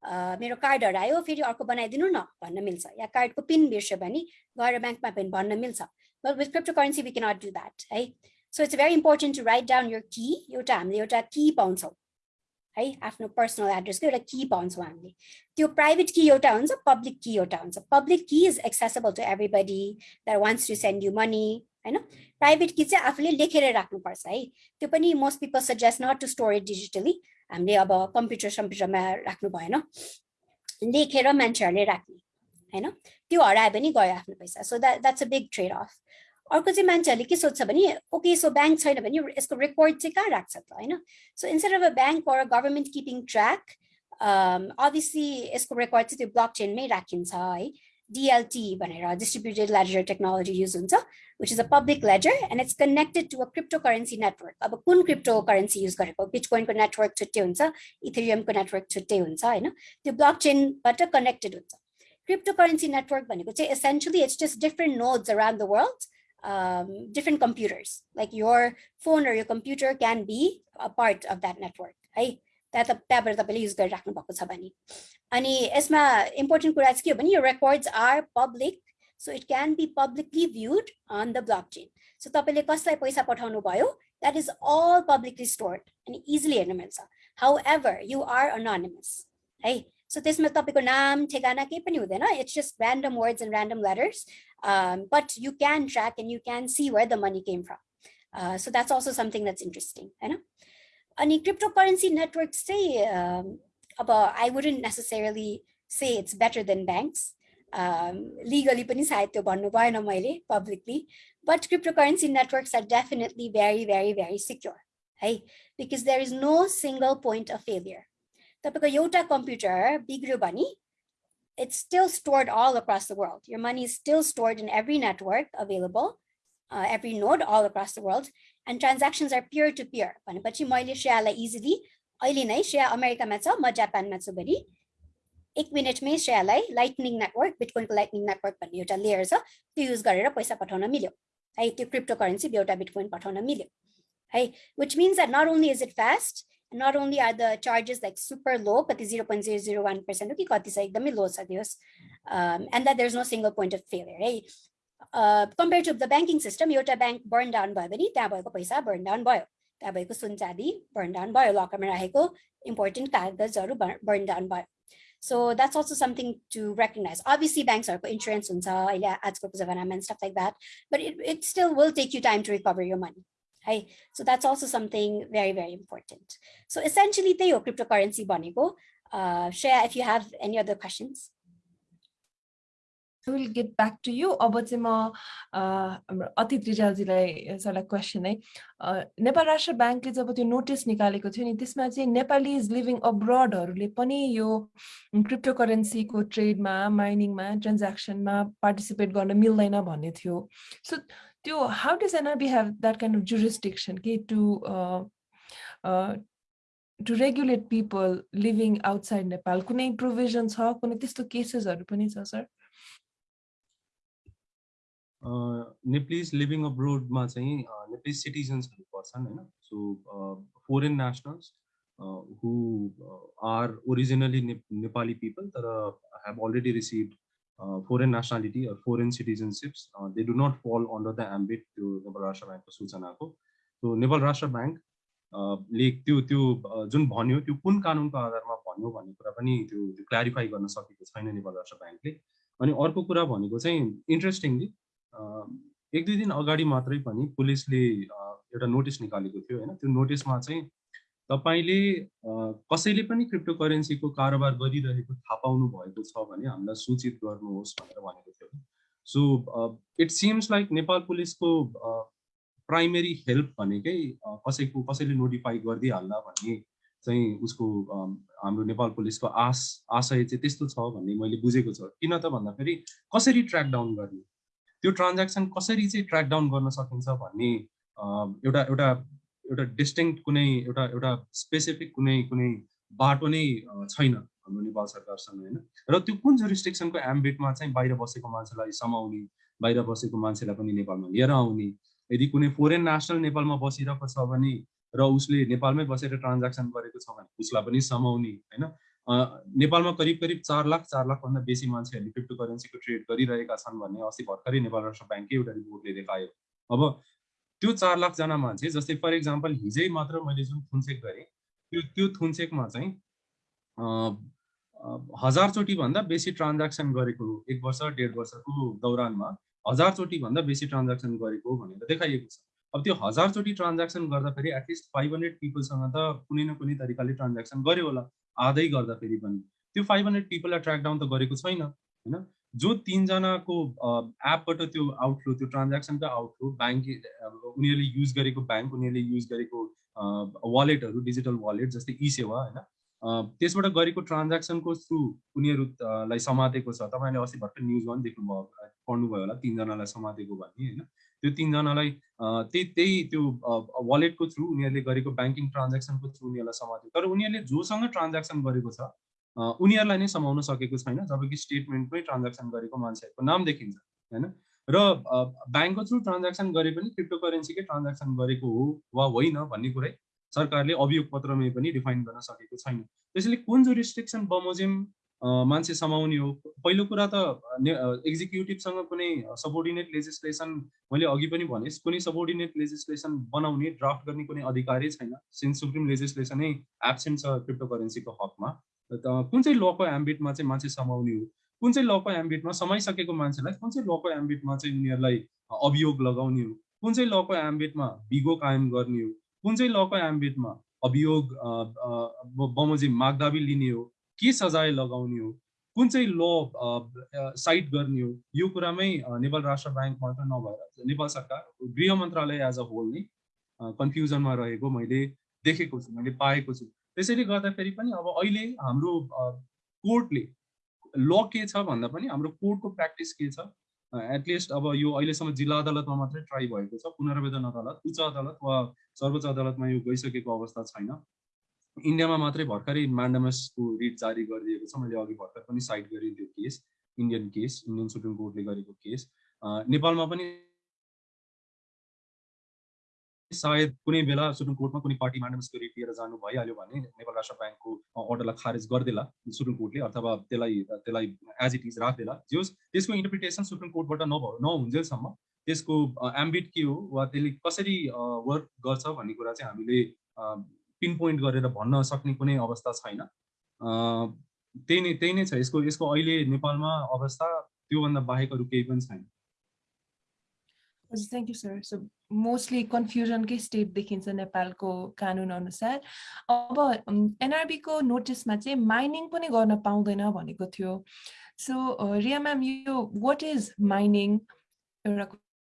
मेरो card हरायो फेरि अर्को बनाइदिनु न भन्न मिल्छ। या कार्डको पिन बिर्स्यो भने गएर ब्याङ्कमा पनि भन्न मिल्छ। But with crypto currency we cannot do that है? So it's very important to write down your key एउटा हामीले एउटा की पाउँछौँ है? आफ्नो पर्सनल एड्रेसको एउटा की पाउँछौँ हामीले। त्यो प्राइभेट की एउटा हुन्छ पब्लिक की एउटा हुन्छ। Public key is accessible to everybody that wants to send you money होइन? प्राइभेट की चाहिँ आफूले लेखेर राख्नुपर्छ है? त्यो पनि most people suggest not to store it digitally हामीले अब कम्प्युटर सम्प्युटरमा राख्नु भएन। लेखेर मान्छेहरूले राख्ने होइन? त्यो हरायो भने गयो आफ्नो पैसा। So that that's a big trade off अर्को चाहिँ मान्छेहरूले के सोध्छ भने ओके सो ब्याङ्क छैन भने यसको रेकर्ड चाहिँ कहाँ राख्छ त होइन? So instead of a bank or government keeping track obviously यसको रेकर्ड चाहिँ त्यो ब्लक चेनमै राखिन्छ है? डिएलटी भनेर डिस्ट्रिब्युटेड लेजर टेक्नोलोजी युज हुन्छ which is a public ledger and it's connected to a cryptocurrency network अब कुन क्रिप्टो करेन्सी युज गरेको बिटकोइनको नेटवर्क छुट्टै हुन्छ इथेरियमको नेटवर्क छुट्टै हुन्छ होइन त्यो ब्लक चेनबाट कनेक्टेड हुन्छ क्रिप्टो करेन्सी नेटवर्क भनेको चाहिँ essentially it's just different nodes around the world um, different computers. Like your phone or your computer can be a part of that network. है त्यहाँबाट तपाईँले युज गरिराख्नु भएको छ भने अनि यसमा इम्पोर्टेन्ट कुरा चाहिँ के हो भने यो records are public So it can be publicly viewed on the blockchain. So तपाईँले कसलाई पैसा पठाउनु भयो that is all publicly stored and easily हेर्न मिल्छ however you are anonymous है so त्यसमा तपाईँको नाम ठेगाना केही पनि हुँदैन it's just random words and random letters um, but you can track and you can see where the money came from uh, so that's also something that's interesting होइन अनि cryptocurrency networks चाहिँ um, अब I wouldn't necessarily say it's better than banks um, legally पनि सायद त्यो भन्नु भएन मैले publicly but cryptocurrency networks are definitely very very very secure है because there is no single point of failure तपाईँको एउटा कम्प्युटर बिग्रियो भने it's still stored all across the world. Your money is still stored in every network available, uh, every node all across the world, and transactions are peer-to-peer. भनेपछि मैले श्रेयालाई easily अहिले नै श्रेया अमेरिकामा छ म जापानमा छु भने एक मिनटमै श्रेयालाई लाइटनिङ नेटवर्क बिटकोइनको लाइटनिङ नेटवर्क भन्ने एउटा लेयर छ त्यो युज गरेर पैसा पठाउन मिल्यो है त्यो क्रिप्टो करेन्सी एउटा बिटकोइन पठाउन मिल्यो है which means that not only is it fast not only are the charges like super low, but the 0.001% okay, kati sa ekdamai low sa Dios, um, and that there's no single point of failure. Right? Uh, compared to the banking system, एउटा bank burn down भयो भने त्यहाँ भएको पैसा burn down भयो त्यहाँ भएको सुन चाँदी burn down भयो लकरमा राखेको important कागजहरू burn down भयो so that's also something to recognize. Obviously, banks are insurance huncha अहिले आजको जमानामा and stuff like that, but it, it still will take you time to recover your money. Hey, so that's also something very, very important. So essentially, त्यही हो cryptocurrency भनेको. Uh, Shreya, if you have any other Will get back to you. अब चाहिँ म हाम्रो अतिथ रिजालजीलाई एउटा question है। नेपाल राष्ट्र ब्याङ्कले जब त्यो नोटिस निकालेको थियो नि त्यसमा चाहिँ नेपाली इज लिभिङ अब्रडहरूले पनि यो क्रिप्टो करेन्सीको ट्रेडमा माइनिङमा ट्रान्ज्याक्सनमा पार्टिसिपेट गर्न मिल्दैन भन्ने थियो। सो त्यो how does NRB have that kind of jurisdiction के to to regulate people living outside Nepal कुनै प्रोभिजन छ? कुनै त्यस्तो केसेसहरू पनि छ सर नेप्लिज लिभिङ अब्रोडमा चाहिँ नेप्लिज सिटिजन्सहरू पर्छन् होइन? So foreign nationals who are originally Nepali people तर have already receive foreign nationality foreign citizenships they do not fall under the ambit त्यो नेपाल राष्ट्र ब्याङ्कको सूचनाको सो नेपाल राष्ट्र ब्याङ्क ले त्यो त्यो जुन भन्यो त्यो कुन कानुनको आधारमा भन्यो भन्ने कुरा पनि त्यो क्ल्यारिफाई गर्न सकेको छैन नेपाल राष्ट्र ब्याङ्कले अनि अर्को कुरा भनेको चाहिँ इन्ट्रेस्टिङली एक दुई दिन अगाडि मात्रै पनि पुलिसले एउटा नोटिस निकालेको थियो होइन? त्यो नोटिसमा चाहिँ तपाईँले कसैले पनि क्रिप्टो करेन्सीको कारोबार गरिरहेको थाहा पाउनु भएको छ भने हामीलाई सूचित गर्नुहोस् भनेर भनेको थियो। So it seems like Nepal पुलिसको प्राइमेरी हेल्प भनेकै कसैको कसैले नोटिफाई गरिदिइहाल्ला भन्ने चाहिँ उसको हाम्रो नेपाल पुलिसको आश आशय चाहिँ त्यस्तो छ भन्ने मैले बुझेको छ। किन त भन्दाखेरि कसरी ट्र्याक डाउन गर्ने? त्यो ट्रान्ज्याक्सन कसरी चाहिँ ट्र्याक डाउन गर्न सकिन्छ भन्ने एउटा एउटा एउटा डिस्टिङ कुनै एउटा एउटा स्पेसिफिक कुनै कुनै बाटो नै छैन हाम्रो नेपाल सरकारसँग होइन? र त्यो कुन जुरिस्टिक्सनको एम्बिटमा चाहिँ बाहिर बसेको मान्छेलाई समाउने बाहिर बसेको मान्छेलाई पनि नेपालमा लिएर आउने? यदि कुनै फोरेन नेसनल नेपालमा बसिरहेको छ भने र उसले नेपालमै बसेर ट्रान्ज्याक्सन गरेको छ भने उसलाई पनि समाउने होइन? नेपालमा करिब करिब चार लाख चार लाखभन्दा बेसी मान्छेहरूले क्रिप्टो करेन्सीको ट्रेड गरिरहेका छन् भन्ने अस्ति भर्खरै नेपाल राष्ट्र ब्याङ्ककै एउटा रिपोर्टले देखायो। अब त्यो चार लाखजना मान्छे जस्तै फर इक्जाम्पल हिजै मात्र मैले जुन थुनचेक गरेँ त्यो त्यो थुनचेकमा चाहिँ हजारचोटि भन्दा बेसी ट्रान्ज्याक्सन गरेको एक वर्ष डेढ वर्षको दौरानमा हजारचोटि भन्दा बेसी ट्रान्ज्याक्सन गरेको भनेर देखाइएको छ। अब त्यो हजारचोटि ट्रान्ज्याक्सन गर्दाखेरि एटलिस्ट फाइभ हन्ड्रेड पिपलसँग त कुनै न कुनै तरिकाले ट्रान्ज्याक्सन गर्यो होला। आधै गर्दाखेरि पनि। त्यो फाइभ हन्ड्रेड पिपललाई ट्र्याक डाउन त गरेको छैन होइन? जो तिनजनाको एपबाट त्यो आउटफ्लो त्यो ट्रान्ज्याक्सनको आउटफ्लो ब्याङ्क उनीहरूले युज गरेको ब्याङ्क उनीहरूले युज गरेको वालेटहरू डिजिटल वालेट जस्तै ई सेवा होइन त्यसबाट गरेको ट्रान्ज्याक्सनको थ्रु उनीहरूलाई समातेको छ। तपाईँले अस्ति भर्खर न्युजमा पनि देख्नुभयो पढ्नुभयो होला तिनजनालाई समातेको भन्ने होइन? त्यो तिनजनालाई त्यही त्यही त्यो वालेटको थ्रु उनीहरूले गरेको ब्याङ्किङ ट्रान्ज्याक्सनको थ्रु उनीहरूलाई समात्यो। तर उनीहरूले जोसँग ट्रान्ज्याक्सन गरेको छ उनीहरूलाई नै समाउन सकेको छैन जबकि स्टेटमेन्टमै ट्रान्ज्याक्सन गरेको मान्छेहरूको नाम देखिन्छ होइन? र ब्याङ्कको थ्रु ट्रान्ज्याक्सन गरे पनि क्रिप्टो करेन्सीकै ट्रान्ज्याक्सन गरेको हो वा होइन भन्ने कुरै सरकारले अभियोग पत्रमै पनि डिफाइन गर्न सकेको छैन। त्यसैले कुन जो रिस्ट्रिक्सन बमोजिम मान्छे समाउने हो। पहिलो कुरा त एक्जिक्युटिभसँग कुनै सबोर्डिनेट लेजिस्लेसन मैले अघि पनि भने कुनै सबोर्डिनेट लेजिस्लेसन बनाउने ड्राफ्ट गर्ने कुनै अधिकारै छैन। सिन्स सुप्रिम लेजिस्लेसनै एब्सेन्ट छ क्रिप्टो करेन्सीको हकमा कुन चाहिँ लको एम्बिटमा चाहिँ मान्छे समाउने हो? कुन चाहिँ लको एम्बिटमा समाइसकेको मान्छेलाई कुन चाहिँ लको एम्बिटमा चाहिँ उनीहरूलाई अभियोग लगाउने हो? कुन चाहिँ लको एम्बिटमा बिगो कायम गर्ने हो? कुन चाहिँ लको एम्बिटमा अभियोग बमोजिम मागदाबी लिने हो? के सजाय लगाउने हो? कुन चाहिँ ल साइट गर्ने हो? यो कुरामै नेपाल राष्ट्र ब्याङ्क मात्र नभएर नेपाल सरकार गृह मन्त्रालय एज अ होल नै कन्फ्युजनमा रहेको मैले देखेको छु मैले पाएको छु। त्यसैले गर्दाखेरि पनि अब अहिले हाम्रो कोर्टले ल के छ भन्दा पनि हाम्रो कोर्टको प्र्याक्टिस के छ? एटलिस्ट अब यो अहिलेसम्म जिल्ला अदालतमा मात्रै ट्राई भएको छ। पुनर्वेदन अदालत उच्च अदालत वा सर्वोच्च अदालतमा यो गइसकेको अवस्था छैन। इन्डियामा मात्रै भर्खरै म्यान्डमसको रिट जारी गरिदिएको छ। मैले अघि भर्खर पनि साइड गरेँ त्यो case Indian case Indian supreme कोर्टले गरेको केस। नेपालमा पनि सायद कुनै बेला सुप्रिम कोर्टमा कुनै पार्टी म्यान्डमसको रिट लिएर जानु भइहाल्यो भने नेपाल राष्ट्र ब्याङ्कको अर्डरलाई खारेज गरिदेला सुप्रिम कोर्टले अथवा त्यसलाई त्यसलाई एज इट इज राख्देला जोस् त्यसको इन्टरप्रिटेसन सुप्रिम कोर्टबाट नभ नहुन्जेलसम्म त्यसको एम्बिट के हो वा त्यसले कसरी वर्क गर्छ भन्ने कुरा चाहिँ हामीले पिन पोइन्ट गरेर भन्न सक्ने कुनै अवस्था छैन। त्यही नै त्यही नै छ। यसको यसको अहिले नेपालमा अवस्था त्योभन्दा बाहेक अरू केही पनि छैन। Thank you sir so mostly कन्फ्युजनकै state देखिन्छ नेपालको कानुन अनुसार। अब एनआरबीको नोटिसमा चाहिँ माइनिङ पनि गर्न पाउँदैन भनेको थियो। सो रिया म्याम यो वाट इज माइनिङ एउटा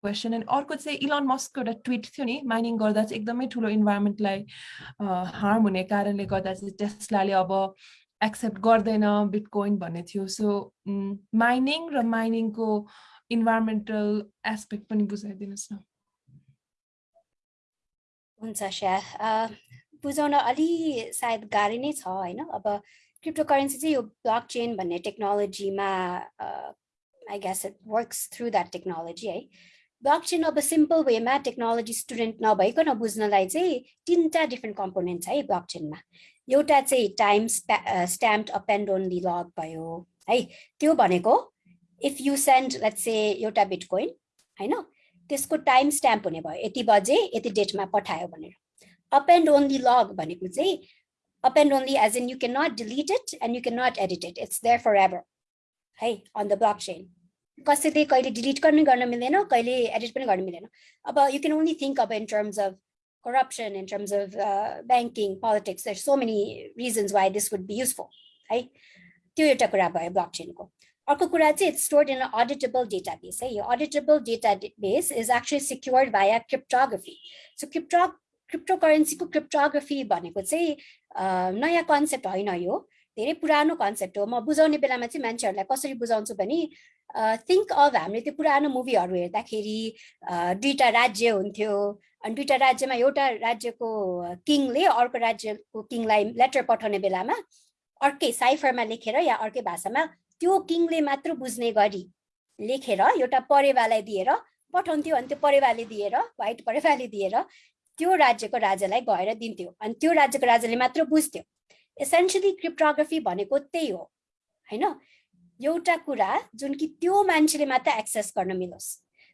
क्वेसन एन्ड अर्को चाहिँ इलन मस्कको एउटा ट्विट थियो नि माइनिङ गर्दा चाहिँ एकदमै ठुलो इन्भाइरोमेन्टलाई हार्म हुने कारणले गर्दा चाहिँ टेस्लाले अब एक्सेप्ट गर्दैन बिटकोइन भन्ने थियो। सो माइनिङ र माइनिङको इन्भाइरोमेन्टल एस्पेक्ट पनि बुझाइदिनुहोस् न। हुन्छ स्या बुझाउन अलि सायद गाह्रो नै छ होइन? अब क्रिप्टो करेन्सी चाहिँ यो ब्लक चेन भन्ने टेक्नोलोजीमा I guess it works through that technology है? ब्लक चेन अब सिम्पल वेमा टेक्नोलोजी स्टुडेन्ट नभइकन बुझ्नलाई चाहिँ तिनवटा डिफ्रेन्ट कम्पोनेन्ट छ है ब्लक चेनमा एउटा चाहिँ time stamp append only log भयो है त्यो भनेको if you send let say एउटा बिटकोइन होइन त्यसको टाइम स्ट्याम्प हुने भयो यति बजे यति डेटमा पठायो भनेर अप एन्ड ओन्ली लग भनेको चाहिँ append only as in you can not delete it and you can not edit it it's there forever है अन द ब्लक चेन कसैले कहिले डिलिट पनि गर्न मिल्दैन कहिले एडिट पनि गर्न मिल्दैन। अब यु क्यान ओन्ली थिङ्क अब in terms of in terms of uh, banking politics there's so many reasons why this would be useful है त्यो एउटा कुरा भयो ब्लक चेनको अर्को कुरा चाहिँ it's stored in auditable database है? यो auditable database is actually secured by cryptography so crypto crypto करेन्सीको क्रिप्टोग्राफी भनेको चाहिँ नयाँ कन्सेप्ट होइन यो। धेरै पुरानो कन्सेप्ट हो। म बुझाउने बेलामा चाहिँ मान्छेहरूलाई कसरी बुझाउँछु भने थिङ्क अफ हामीले त्यो पुरानो मुभीहरू हेर्दाखेरि दुईवटा राज्य हुन्थ्यो। अनि दुईवटा राज्यमा एउटा राज्यको किङले अर्को राज्यको किङलाई लेटर पठाउने बेलामा अर्कै साइफरमा लेखेर या अर्कै भाषामा त्यो किङले मात्र बुझ्ने गरी लेखेर एउटा परेवालाई दिएर पठाउँथ्यो। अनि त्यो परेवाले दिएर व्हाइट परेवाले दिएर त्यो राज्यको राजालाई गएर दिन्थ्यो। अनि त्यो राज्यको राजाले मात्र बुझ्थ्यो। एसेन्सियली क्रिप्टोग्राफी भनेको त्यही हो होइन? एउटा कुरा जुन कि त्यो मान्छेले मात्र एक्सेस गर्न मिलोस्।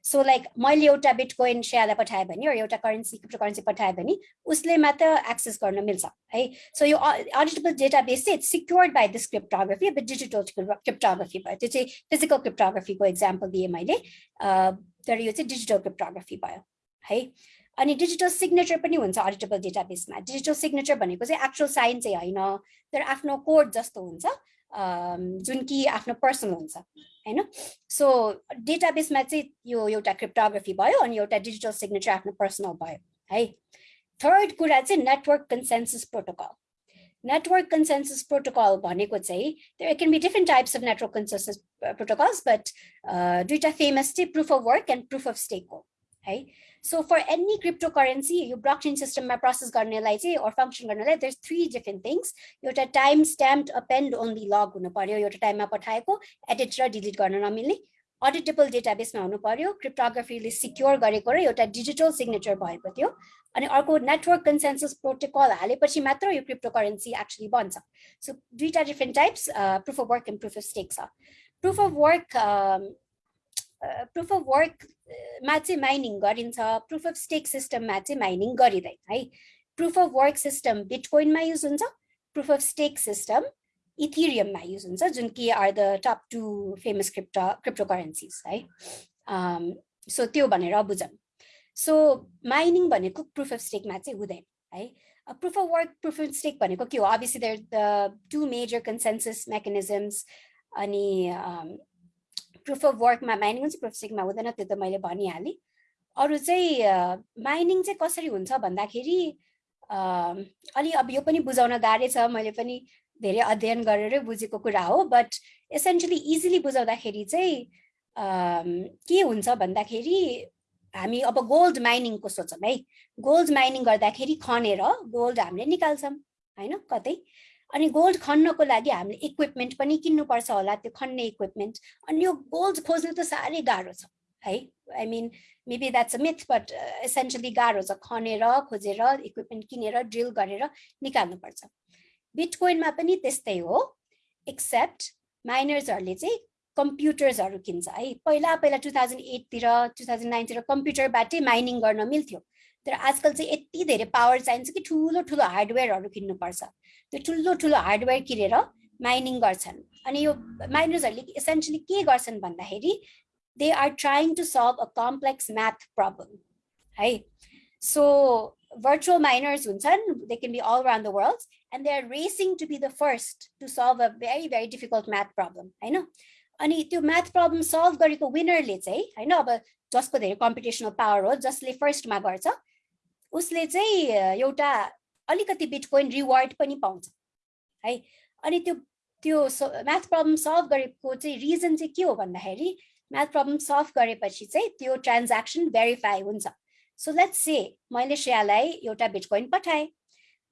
सो लाइक मैले एउटा बिटकोइन सेयरलाई पठाएँ भने एउटा करेन्सी क्रिप्टो करेन्सी पठाएँ भने उसले मात्र एक्सेस गर्न मिल्छ है? सो यो अडिटेबल डेटा बेस चाहिँ सिक्योर्ड बाई दिस क्रिप्टोग्राफी अब डिजिटल क्रिप्टोग्राफी भयो। त्यो चाहिँ फिजिकल क्रिप्टोग्राफीको इक्जाम्पल दिएँ मैले। तर यो चाहिँ डिजिटल क्रिप्टोग्राफी भयो है? अनि डिजिटल सिग्नेचर पनि हुन्छ अडिटेबल डेटाबेसमा डिजिटल सिग्नेचर भनेको चाहिँ एक्चुअल साइन चाहिँ होइन तर आफ्नो कोड जस्तो हुन्छ। जुन कि आफ्नो पर्सनल हुन्छ होइन? सो डेटाबेसमा चाहिँ यो एउटा क्रिप्टोग्राफी भयो अनि एउटा डिजिटल सिग्नेचर आफ्नो पर्सनल भयो है? थर्ड कुरा चाहिँ network consensus protocol network consensus protocol भनेको चाहिँ there can be different types of network consensus protocols but दुइटा फेमस चाहिँ proof of work and proof of stake हो है? so for any cryptocurrency यो ब्लक चेन सिस्टममा प्रोसेस गर्नेलाई चाहिँ अर फङ्सन गर्नलाई देयर थ्री डिफ्रेन्ट थिङ्स एउटा time stamp append only log हुनु पर्यो एउटा टाइममा पठाएको एडिट र डिलिट गर्न नमिल्ने अडिटेबल डेटाबेसमा हुनु पर्यो क्रिप्टोग्राफीले सिक्योर गरेको र एउटा डिजिटल सिग्नेचर भएको थियो अनि अर्को नेटवर्क कन्सेन्सस प्रोटोकल हालेपछि मात्र यो क्रिप्टो करेन्सी एक्चुली बन्छ सो दुईवटा different types proof of work and proof of stake छ proof of work proof of वर्कमा चाहिँ माइनिङ गरिन्छ प्रुफ अफ स्टेक सिस्टममा चाहिँ माइनिङ गरिँदैन है। प्रुफ अफ वर्क सिस्टम बिटकोइनमा युज हुन्छ प्रुफ अफ स्टेक सिस्टम इथिरियममा युज हुन्छ जुन कि are the top two famous crypto crypto currencies है। सो um, त्यो भनेर बुझौँ। सो माइनिङ भनेको प्रुफ अफ स्टेकमा चाहिँ हुँदैन है। Proof of work proof of stake भनेको के हो? Obviously there the two major consensus mechanisms अनि प्रुफ अफ वर्कमा माइनिङ चाहिँ प्रुफ स्टेकमा हुँदैन त्यो त मैले भनिहालेँ। अरू चाहिँ माइनिङ चाहिँ कसरी हुन्छ भन्दाखेरि अलि अब यो पनि बुझाउन गाह्रै छ मैले पनि धेरै अध्ययन गरेरै बुझेको कुरा हो बट एसेन्सियली इजिली बुझाउँदाखेरि चाहिँ के हुन्छ भन्दाखेरि हामी अब गोल्ड माइनिङको सोचौँ है। गोल्ड माइनिङ गर्दाखेरि खनेर गोल्ड हामीले निकाल्छौँ होइन? कतै। अनि गोल्ड खन्नको लागि हामीले इक्विपमेन्ट पनि किन्नुपर्छ होला त्यो खन्ने इक्विपमेन्ट अनि यो गोल्ड खोज्नु त साह्रै गाह्रो छ है? I mean maybe that's a myth but essentially गाह्रो छ। खनेर खोजेर इक्विपमेन्ट किनेर ड्रिल गरेर निकाल्नुपर्छ। बिटकोइनमा पनि त्यस्तै हो एक्सेप्ट माइनर्सहरूले चाहिँ कम्प्युटर्सहरू किन्छ है? पहिला पहिला टु थाउजन्ड एटतिर टु थाउजन्ड नाइनतिर कम्प्युटरबाटै माइनिङ गर्न मिल्थ्यो। तर आजकल चाहिँ यति धेरै पावर चाहिन्छ कि ठुलो ठुलो हार्डवेयरहरू किन्नुपर्छ। त्यो ठुलो ठुलो हार्डवेयर किनेर माइनिङ गर्छन्। अनि यो माइनर्सहरूले एसेन्सियली के गर्छन् भन्दाखेरि they are trying to solve a complex math problem है? So miners hunchan they can be all around the world and they are racing to be the first to solve a very very difficult math problem i know अनि त्यो math problem solve गरेको विनरले चाहिँ होइन अब जसको धेरै competitional power हो जसले फर्स्टमा गर्छ उसले चाहिँ एउटा अलिकति बिटकोइन रिवार्ड पनि पाउँछ है? अनि त्यो त्यो म्याथ प्रब्लम सल्भ गरेको चाहिँ रिजन चाहिँ के हो भन्दाखेरि म्याथ प्रब्लम सल्भ गरेपछि चाहिँ त्यो ट्रान्ज्याक्सन भेरिफाई हुन्छ। सो लेट्स से मैले श्रेयालाई एउटा बिटकोइन पठाएँ।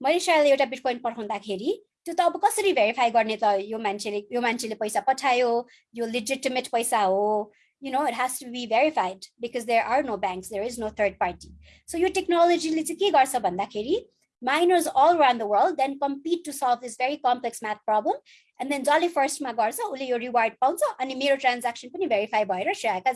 मैले श्रेयालाई एउटा बिटकोइन पठाउँदाखेरि त्यो त अब कसरी भेरिफाई गर्ने त यो मान्छेले यो मान्छेले पैसा पठायो यो लिजिटिमेट पैसा हो you know, it has to be verified because there are no banks, there is no third party. So your technology ke miners all around the world then compete to solve this very complex math problem and then jolly first ma garcha ule reward pauncha ani mero transaction pani verify bhayera share ka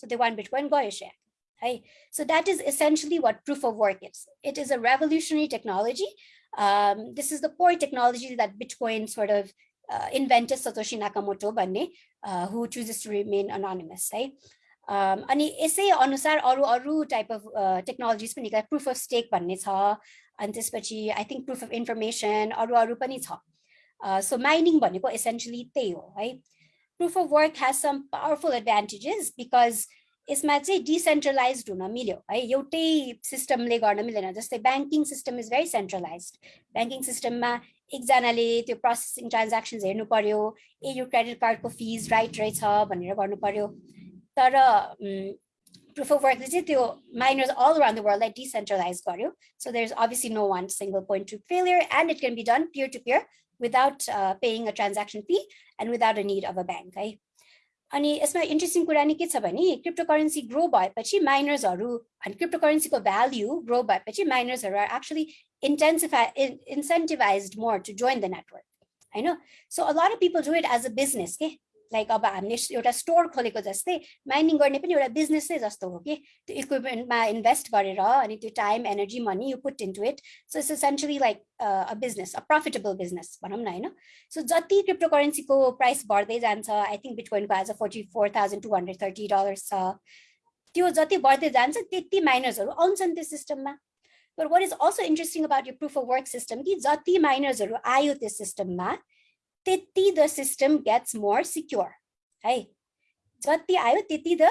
So they one bitcoin gayo share. Hey, so that is essentially what proof of work is. It is a revolutionary technology. Um, this is the core technology that Bitcoin sort of uh, invented Satoshi Nakamoto भन्ने uh, who chooses to remain anonymous है um, अनि यसै अनुसार अरू अरू type of technologies पनि निकाले proof of stake भन्ने छ अनि त्यसपछि I think proof of information अरू अरू पनि छ सो माइनिङ भनेको एसेन्सियली त्यही हो है proof of work has some powerful advantages because यसमा चाहिँ डिसेन्ट्रलाइज हुन मिल्यो है एउटै सिस्टमले गर्न मिलेन जस्तै banking system is very centralize banking सिस्टममा एकजनाले त्यो प्रोसेसिङ ट्रान्ज्याक्सन्स हेर्नु पर्यो ए यो क्रेडिट कार्डको फिज राइट रहेछ भनेर गर्नु पर्यो तर प्रुफ अफ वर्कले चाहिँ त्यो माइनर्स अल अराउन्ड द वर्ल्डलाई डिसेन्ट्रलाइज गर्यो so there is obviously no one single point to failure and it can be done peer to peer without paying a transaction fee and without a need of a bank है अनि यसमा interesting कुरा नि के छ भने crypto currency grow भएपछि माइनर्सहरू अनि क्रिप्टो करेन्सीको भ्याल्यु ग्रो भएपछि माइनर्सहरू are actually intensify incentivize more to join the network होइन so a lot of people do it as a business के Like अब हामीले एउटा स्टोर खोलेको जस्तै माइनिङ गर्ने पनि एउटा बिजनेसै जस्तो हो कि? त्यो इक्विपमेन्टमा इन्भेस्ट गरेर अनि त्यो time energy money you put into it so it's essentially like a business a profitable business भनौँ न होइन? सो जति क्रिप्टो करेन्सीको प्राइस बढ्दै जान्छ I think बिटकोइनको a forty four thousand two hundred thirty dollars छ। त्यो जति बढ्दै जान्छ त्यति माइनर्सहरू आउँछन् त्यो सिस्टममा तर what is also interesting about यो प्रुफ अफ वर्क सिस्टम कि जति माइनर्सहरू आयो त्यो सिस्टममा त्यति the system gets more secure है जति आयो त्यति the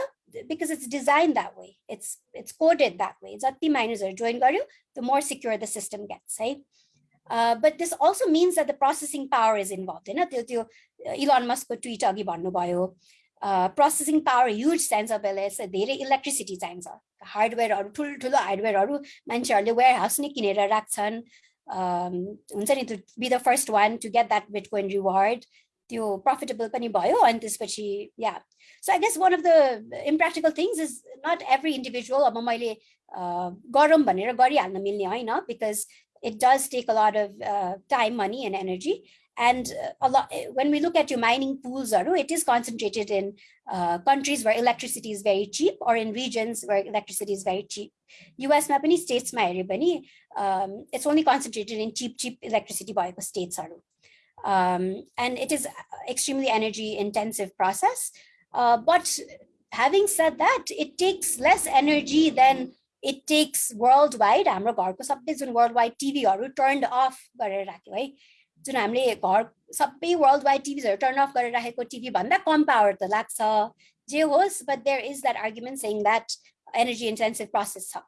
because it's design that way it's it's coded that way जति माइनर्सहरू जोइन गर्यो the more secure the system gets है but this also means that the processing power is involve होइन त्यो त्यो इलोन मस्कको ट्विट अघि भन्नुभयो प्रोसेसिङ पावर ह्युज चाहिन्छ बेला धेरै इलेक्ट्रिसिटी चाहिन्छ हार्डवेयरहरू ठुल्ठुलो हार्डवेयरहरू मान्छेहरूले वेयर हाउस नै किनेर राख्छन् हुन्छ नि to be the first one to get that bitcoin reward त्यो profitable पनि भयो अनि त्यसपछि yeah so I guess one of the impractical things is not every individual अब मैले गरौँ भनेर गरिहाल्न मिल्ने होइन because it does take a lot of uh, time, money, and energy. And a lot when we look at your mining pools, it is concentrated in uh, countries where electricity is very cheap or in regions where electricity is very cheap. US ma pani states ma um, it's only concentrated in cheap, cheap electricity by the states. Um, and it is extremely energy intensive process. Uh, but having said that, it takes less energy than it takes world wide हाम्रो घरको सबै June world wide टिभीहरू turn off गरेर राख्यो है जुन हामीले घर सबै वर्ल्ड वाइड टिभिजहरू टर्न अफ गरेर राखेको टिभी भन्दा कम पावर त लाग्छ जे होस् but there is that argument saying that energy intensive process छ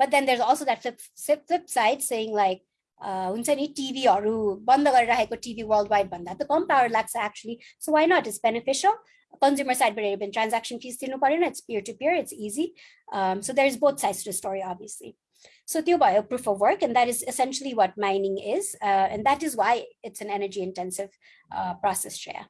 but then there also that flip flip side saying like हुन्छ नि टिभीहरू बन्द गरेर राखेको टिभी वर्ल्ड वाइड भन्दा त कम पावर लाग्छ actually so why not is beneficial consumer side variable transaction fees it's peer-to-peer, it's easy. Um, so there's both sides to the story, obviously. so theobio proof of work, and that is essentially what mining is. Uh, and that is why it's an energy intensive uh, process, Shreya.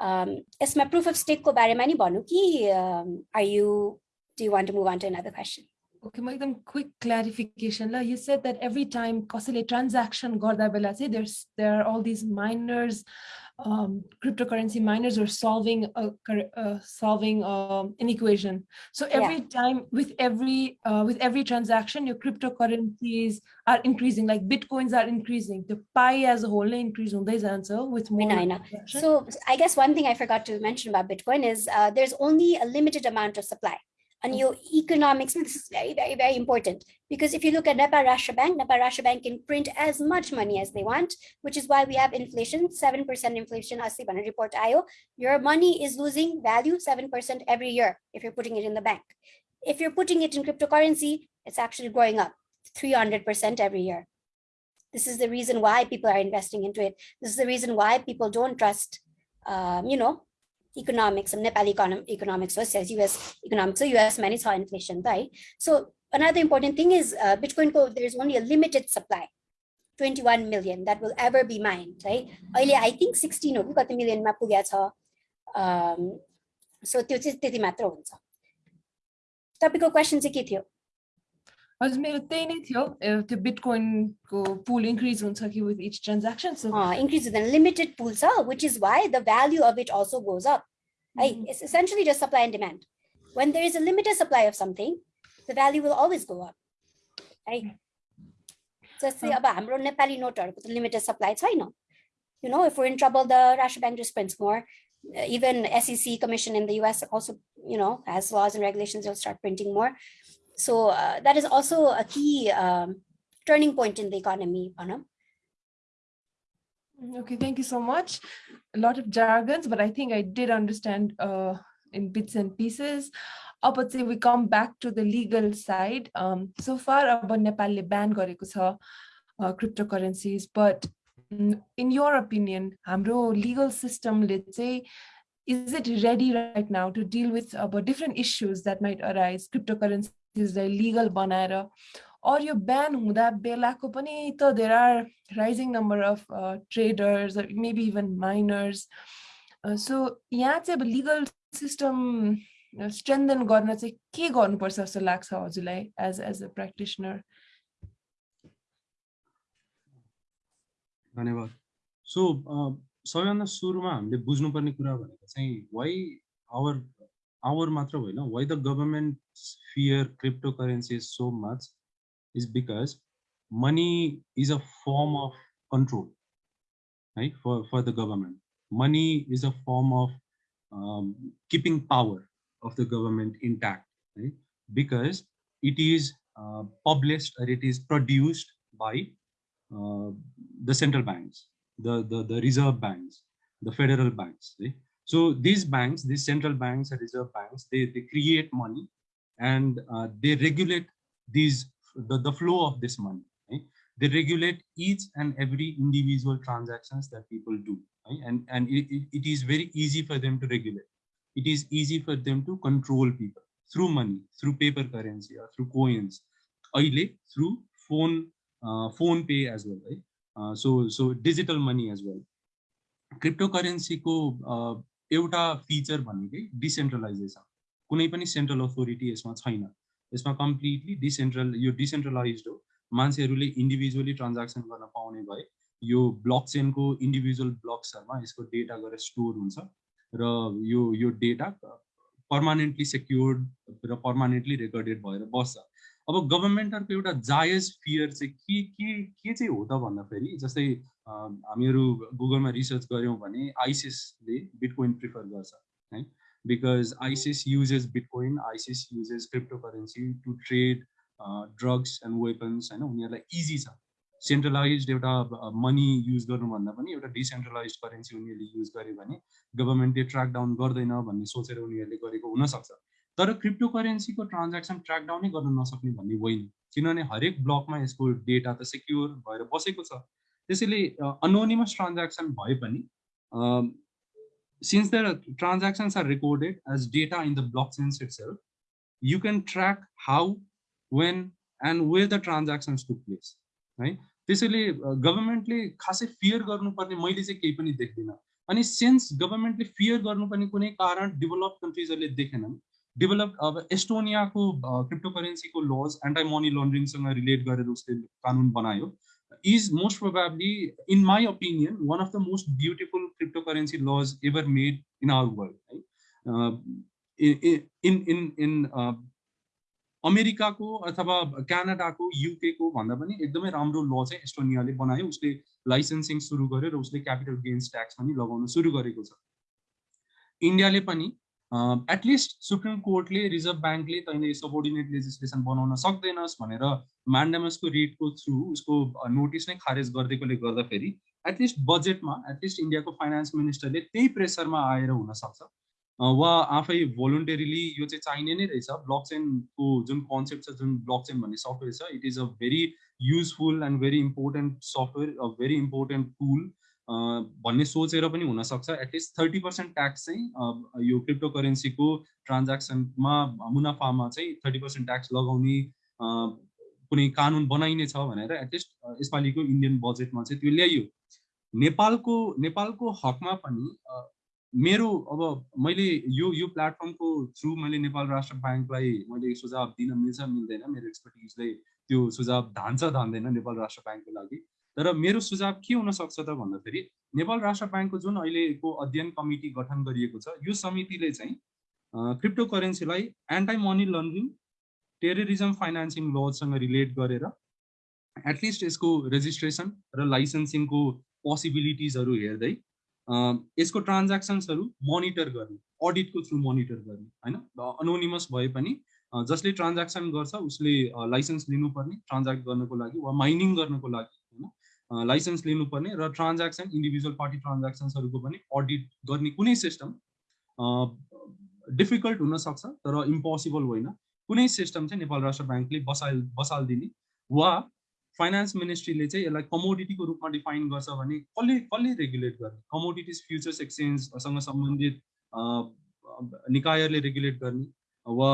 Um, my proof of stake ko bare mani banuki. Um, are you, do you want to move on to another question? Okay, Magdam, quick clarification. You said that every time cosily transaction there's there are all these miners um, cryptocurrency miners are solving a, uh, solving um, an equation. So every yeah. time with every uh, with every transaction, your cryptocurrencies are increasing. Like bitcoins are increasing. The pie as a whole increase on this answer with more. I know. So I guess one thing I forgot to mention about Bitcoin is uh, there's only a limited amount of supply and your economics, this is very, very, very important. Because if you look at Nepal Rashtra Bank, Nepal Rashtra Bank can print as much money as they want, which is why we have inflation, 7% inflation, as the report IO. Your money is losing value 7% every year if you're putting it in the bank. If you're putting it in cryptocurrency, it's actually growing up 300% every year. This is the reason why people are investing into it. This is the reason why people don't trust, um, you know, economics and Nepal economic, economics versus US economics. So US many saw inflation, right? So another important thing is uh, Bitcoin code, there's only a limited supply, 21 million that will ever be mined, right? Earlier, I think 16 or got the million map um, so त्यो चाहिँ त्यति मात्र हुन्छ तपाईँको question चाहिँ के थियो हजुर मेरो त्यही नै थियो त्यो बिटकोइनको पुल इन्क्रिज हुन्छ कि with each transaction so increase हुँदैन लिमिटेड पुल छ which is why the value of it also goes up है it's essentially just supply and demand when there is a limited supply of something, the value will always go up. Right? जस्तै अब हाम्रो नेपाली नोटहरूको त limited supply छैन you know, if we're in trouble, the Russia Bank just prints more. Uh, even SEC Commission in the US also, you know, has laws and regulations. They'll start printing more. So uh, that is also a key um, turning point in the economy, Panam. Okay, thank you so much. A lot of jargons, but I think I did understand uh, in bits and pieces. Up uh, say we come back to the legal side. Um, so far, about Nepal ban गरेको छ uh, cryptocurrencies, but mm, in your opinion, हाम्रो legal system, let's say, is it ready right now to deal with about different issues that might arise, cryptocurrency चिजलाई legal बनाएर। Or यो ban हुँदा बेलाको पनि त there are rising number of traders maybe even miners so यहाँ चाहिँ अब लिगल सिस्टम स्ट्रेन्थन गर्न चाहिँ के गर्नुपर्छ जस्तो लाग्छ हजुरलाई एज एज अ प्र्याक्टिसनर धन्यवाद। सो सबैभन्दा सुरुमा हामीले बुझ्नुपर्ने कुरा भनेको चाहिँ why our our matra why the government fear cryptocurrencies so much is because money is a form of control right? For, for the government. Money is a form of um, keeping power of the government intact right? Because it is uh, published or it is produced by uh, the central banks the, the the reserve banks the federal banks right? So these banks, these central banks and reserve banks, they, they create money and uh, they regulate these the, the flow of this money. Right? They regulate each and every individual transactions that people do. Right? And, and it, it, it is very easy for them to regulate. It is easy for them to control people through money, through paper currency or through coins, through phone, uh, phone pay as well. Right? Uh, so, so digital money as well. Crypto करेन्सीको एउटा feature भनेकै decentralisation कुनै पनि central authority यसमा छैन। यसमा completely डिसेन्ट्रल यो decentralize हो। मान्छेहरूले इन्डिभिजुअली ट्रान्ज्याक्सन गर्न पाउने भए यो ब्लक चेनको इन्डिभिजुअल ब्लक्सहरूमा यसको डेटा गएर स्टोर हुन्छ र यो यो डेटा पर्मानेन्टली सेक्योर्ड र पर्मानेन्टली रेकर्डेड भएर बस्छ। अब गभर्मेन्टहरूको एउटा जायज फियर चाहिँ के के के चाहिँ हो त भन्दाखेरि जस्तै हामीहरू गुगलमा रिसर्च गऱ्यौँ भने आइसिसले बिटकोइन प्रिफर गर्छ है? Because ISIS uses bitcoin ISIS uses cryptocurrency to trade drugs and weapons होइन? उनीहरूलाई इजी छ। सेन्ट्रलाइज एउटा मनी युज गर्नुभन्दा पनि एउटा डिसेन्ट्रलाइज करेन्सी उनीहरूले युज गर्यो भने गभर्मेन्टले ट्र्याक डाउन गर्दैन भन्ने सोचेर उनीहरूले गरेको हुनसक्छ। तर क्रिप्टो करेन्सीको ट्रान्ज्याक्सन ट्र्याक डाउनै गर्न नसक्ने भन्ने होइन। किनभने हरेक ब्लकमा यसको डेटा त सेक्योर भएर बसेको छ। त्यसैले अनोनिमस ट्रान्ज्याक्सन भए पनि since the transactions are recorded as data in the block sense itself you can track how when and where the transactions took place है त्यसैले गभर्मेन्टले खासै फियर गर्नुपर्ने मैले चाहिँ केही पनि देख्दिनँ। अनि सेन्स गभर्मेन्टले फियर गर्नुपर्ने कुनै कारण डेभलप कन्ट्रिजहरूले देखेनन् डेभलप अब एस्टोनियाको क्रिप्टो करेन्सीको लज एन्टाई मनी लन्ड्रिङसँग रिलेट गरेर उसले कानुन बनायो is most probably in my opinion one of the most beautiful cryptocurrency laws ever made in our world है इन इन इन अमेरिकाको अथवा क्यानाडाको युकेको भन्दा पनि एकदमै राम्रो ल चाहिँ एस्टोनियाले बनायो उसले लाइसेन्सिङ सुरु गर्यो र उसले क्यापिटल गेन्स ट्याक्स पनि लगाउन सुरु गरेको छ इन्डियाले पनि एटलिस्ट सुप्रिम कोर्टले रिजर्भ ब्याङ्कले तैँले सबोर्डिनेट लेजिस्लेसन बनाउन सक्दैनस् भनेर म्यान्डामसको रेटको थ्रु उसको नोटिस नै खारेज गरिदिएकोले गर्दाखेरि एटलिस्ट बजेटमा एटलिस्ट इन्डियाको फाइनेन्स मिनिस्टरले त्यही प्रेसरमा आएर हुनसक्छ। वा आफै भोलुन्टेरिली यो चाहिँ चाहिने नै रहेछ। ब्लक चेनको जुन कन्सेप्ट छ जुन ब्लक चेन भन्ने सफ्टवेयर छ it is a very useful and very important software a very important tool भन्ने सोचेर पनि हुनसक्छ। एटलिस्ट थर्टी पर्सेन्ट ट्याक्स चाहिँ यो क्रिप्टो करेन्सीको ट्रान्ज्याक्सनमा मुनाफामा चाहिँ थर्टी पर्सेन्ट ट्याक्स लगाउने कुनै कानुन बनाइने छ भनेर एटलिस्ट यसपालिको इन्डियन बजेटमा चाहिँ त्यो ल्याइयो। नेपालको नेपालको हकमा पनि मेरो अब मैले यो यो प्लेटफर्मको थ्रु मैले नेपाल राष्ट्र ब्याङ्कलाई मैले सुझाव दिन मिल्छ मिल्दैन। मेरो एक्सपर्टिजले त्यो सुझाव धान्छ धान्दैन नेपाल राष्ट्र ब्याङ्कको लागि। तर मेरो सुझाव के हुनसक्छ त भन्दाखेरि नेपाल राष्ट्र ब्याङ्कको जुन अहिलेको अध्ययन कमिटी गठन गरिएको छ यो समितिले चाहिँ crypto करेन्सीलाई anti money laundering terrorism financing लजसँग relate गरेर एटलिस्ट यसको रेजिस्ट्रेसन र लाइसेन्सिङको पोसिबिलिटिजहरू हेर्दै यसको ट्रान्ज्याक्सन्सहरू मोनिटर गर्ने अडिटको थ्रु मोनिटर गर्ने होइन? अनोनिमस भए पनि जसले ट्रान्ज्याक्सन गर्छ उसले लाइसेन्स लिनुपर्ने ट्रान्ज्याक्ट गर्नको लागि वा माइनिङ गर्नको लागि लाइसेन्स लिनुपर्ने र ट्रान्ज्याक्सन इन्डिभिजुअल पार्टी ट्रान्ज्याक्सन्सहरूको पनि अडिट गर्ने कुनै सिस्टम डिफिकल्ट हुनसक्छ तर इम्पोसिबल होइन। कुनै सिस्टम चाहिँ नेपाल राष्ट्र ब्याङ्कले बसाल बसालिदिने वा फाइनेन्स मिनिस्ट्रीले चाहिँ यसलाई कमोडिटीको रूपमा डिफाइन गर्छ भने कसले कसले रेगुलेट गर्ने? कमोडिटिज फ्युचर्स एक्सचेन्जसँग सम्बन्धित निकायहरूले रेगुलेट गर्ने वा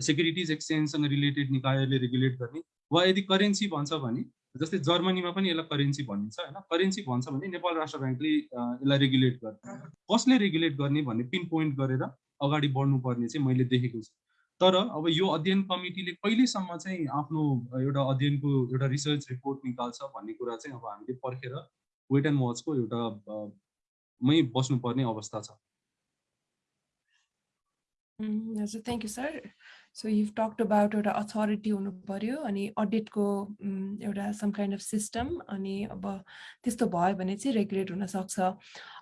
सेक्युरिटिज एक्सचेन्जसँग रिलेटेड निकायहरूले रेगुलेट गर्ने वा यदि करेन्सी भन्छ भने जस्तै जर्मनीमा पनि यसलाई करेन्सी भनिन्छ होइन? करेन्सी भन्छ भने नेपाल राष्ट्र ब्याङ्कले यसलाई रेगुलेट गर्ने कसले रेगुलेट गर्ने भन्ने पिन पोइन्ट गरेर अगाडि बढ्नुपर्ने चाहिँ मैले देखेको छु। तर अब यो अध्ययन कमिटीले कहिलेसम्म चाहिँ आफ्नो एउटा अध्ययनको एउटा रिसर्च रिपोर्ट निकाल्छ भन्ने कुरा चाहिँ अब हामीले पर्खेर वेट एन्ड वाचको एउटा मै बस्नुपर्ने अवस्था छ। हजुर thank you sir. So you talked about एउटा अथोरिटी हुनु पर्यो अनि अडिटको एउटा सम काइन्ड अफ सिस्टम अनि अब त्यस्तो भयो भने चाहिँ रेगुलेट हुनसक्छ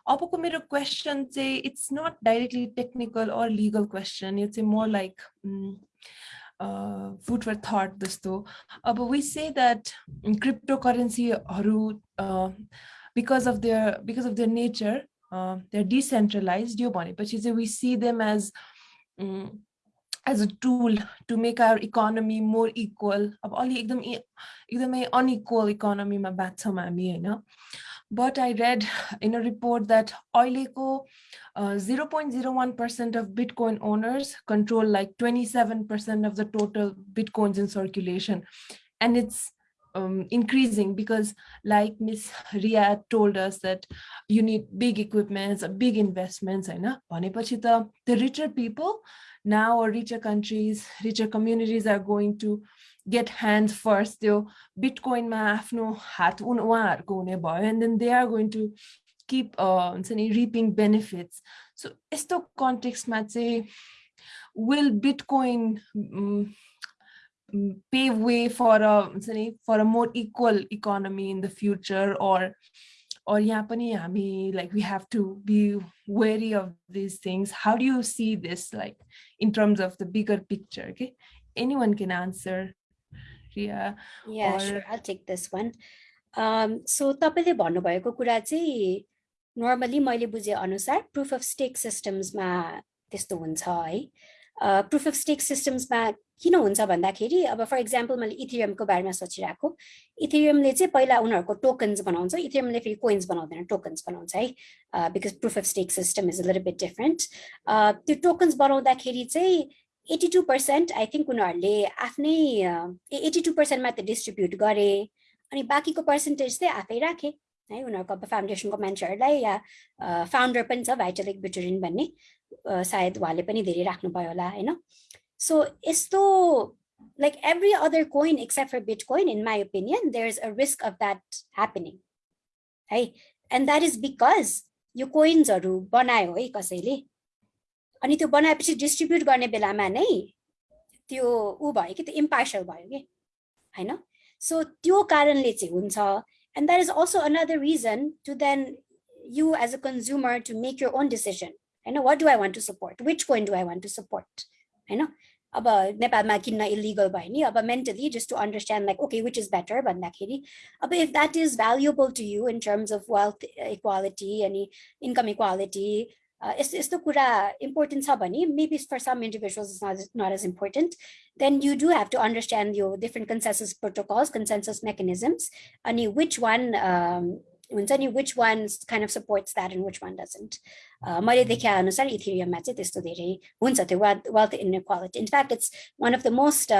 अबको मेरो क्वेसन चाहिँ it's not directly technical or legal question यो चाहिँ more like food for thought जस्तो अब we say that crypto करेन्सीहरू because of their because of their nature their decentralize यो भनेपछि चाहिँ we see them as as a tool to make our economy more equal अब अलि एकदम एकदमै unequal इकोनोमीमा बाँच्छौँ हामी होइन but I read in a report that अहिलेको 0.01% of Bitcoin owners control like 27% of the total Bitcoins in circulation. And it's um, increasing because like Miss Ria told us that you need big equipments, big investments, होइन भनेपछि त the richer people now or richer countries, richer communities are going to get hands first त्यो बिटकोइनमा आफ्नो हात उन उहाँहरूको हुने भयो and then they are going to keep uh, हुन्छ नि reaping benefits. So यस्तो कन्टेक्स्टमा चाहिँ will Bitcoin um, pave way for a for a more equal economy in the future or or यहाँ पनि हामी like we have to be wary of these things how do you see this like in terms of the bigger picture okay anyone can answer Ria yeah or... sure I'll take this one um so तपाईँले भन्नुभएको कुरा चाहिँ normally मैले बुझे अनुसार proof of stake सिस्टम्समा त्यस्तो हुन्छ है प्रुफ अफ स्टेक सिस्टम्समा किन हुन्छ भन्दाखेरि अब फर इक्जाम्पल मैले इथिरियमको बारेमा सोचिरहेको। इथिरियमले चाहिँ पहिला उनीहरूको टोकन्स बनाउँछ। इथिरियमले फेरि कोइन्स बनाउँदैन टोकन्स बनाउँछ है। Because proof of stake system is a little bit different त्यो टोकन्स बनाउँदाखेरि चाहिँ eighty two percent I think उनीहरूले आफ्नै एट्टी टू पर्सेन्ट मात्र डिस्ट्रिब्युट गरे अनि बाँकीको पर्सेन्टेज चाहिँ आफै राखे है। उनीहरूको अब फाउन्डेसनको मान्छेहरूलाई या फाउन्डर पनि छ भाइटलिक बिटोरिन भन्ने। सायद उहाँले पनि धेरै राख्नुभयो होला होइन। सो यस्तो like every other coin except for Bitcoin, in my opinion, there's a risk of that happening. Hey, and that is because यो कोइन्सहरू बनायो है कसैले अनि त्यो बनाएपछि डिस्ट्रिब्युट गर्ने बेलामा नै त्यो ऊ भयो कि त्यो इम्पार्सल भयो कि होइन सो त्यो कारणले चाहिँ हुन्छ and that is also another reason to then you as a consumer to make your own decision होइन what do I want to support which coin do I want to support होइन अब नेपालमा किन्न illegal भयो नि अब mentally just to understand like okay which is better भन्दाखेरि अब if that is valuable to you in terms of wealth equality अनि इन्कम इक्वालिटी यस्तो यस्तो कुरा इम्पोर्टेन्ट छ भने maybe for some individuals is not not as important then you do have to understand यो different consensus protocols consensus mechanisms अनि which one हुन्छ नि which one kind of supports that and which one doesn't मैले देखे अनुसार इथिरियममा चाहिँ त्यस्तो धेरै हुन्छ त्यो wealth wealth inequality in fact it's one of the most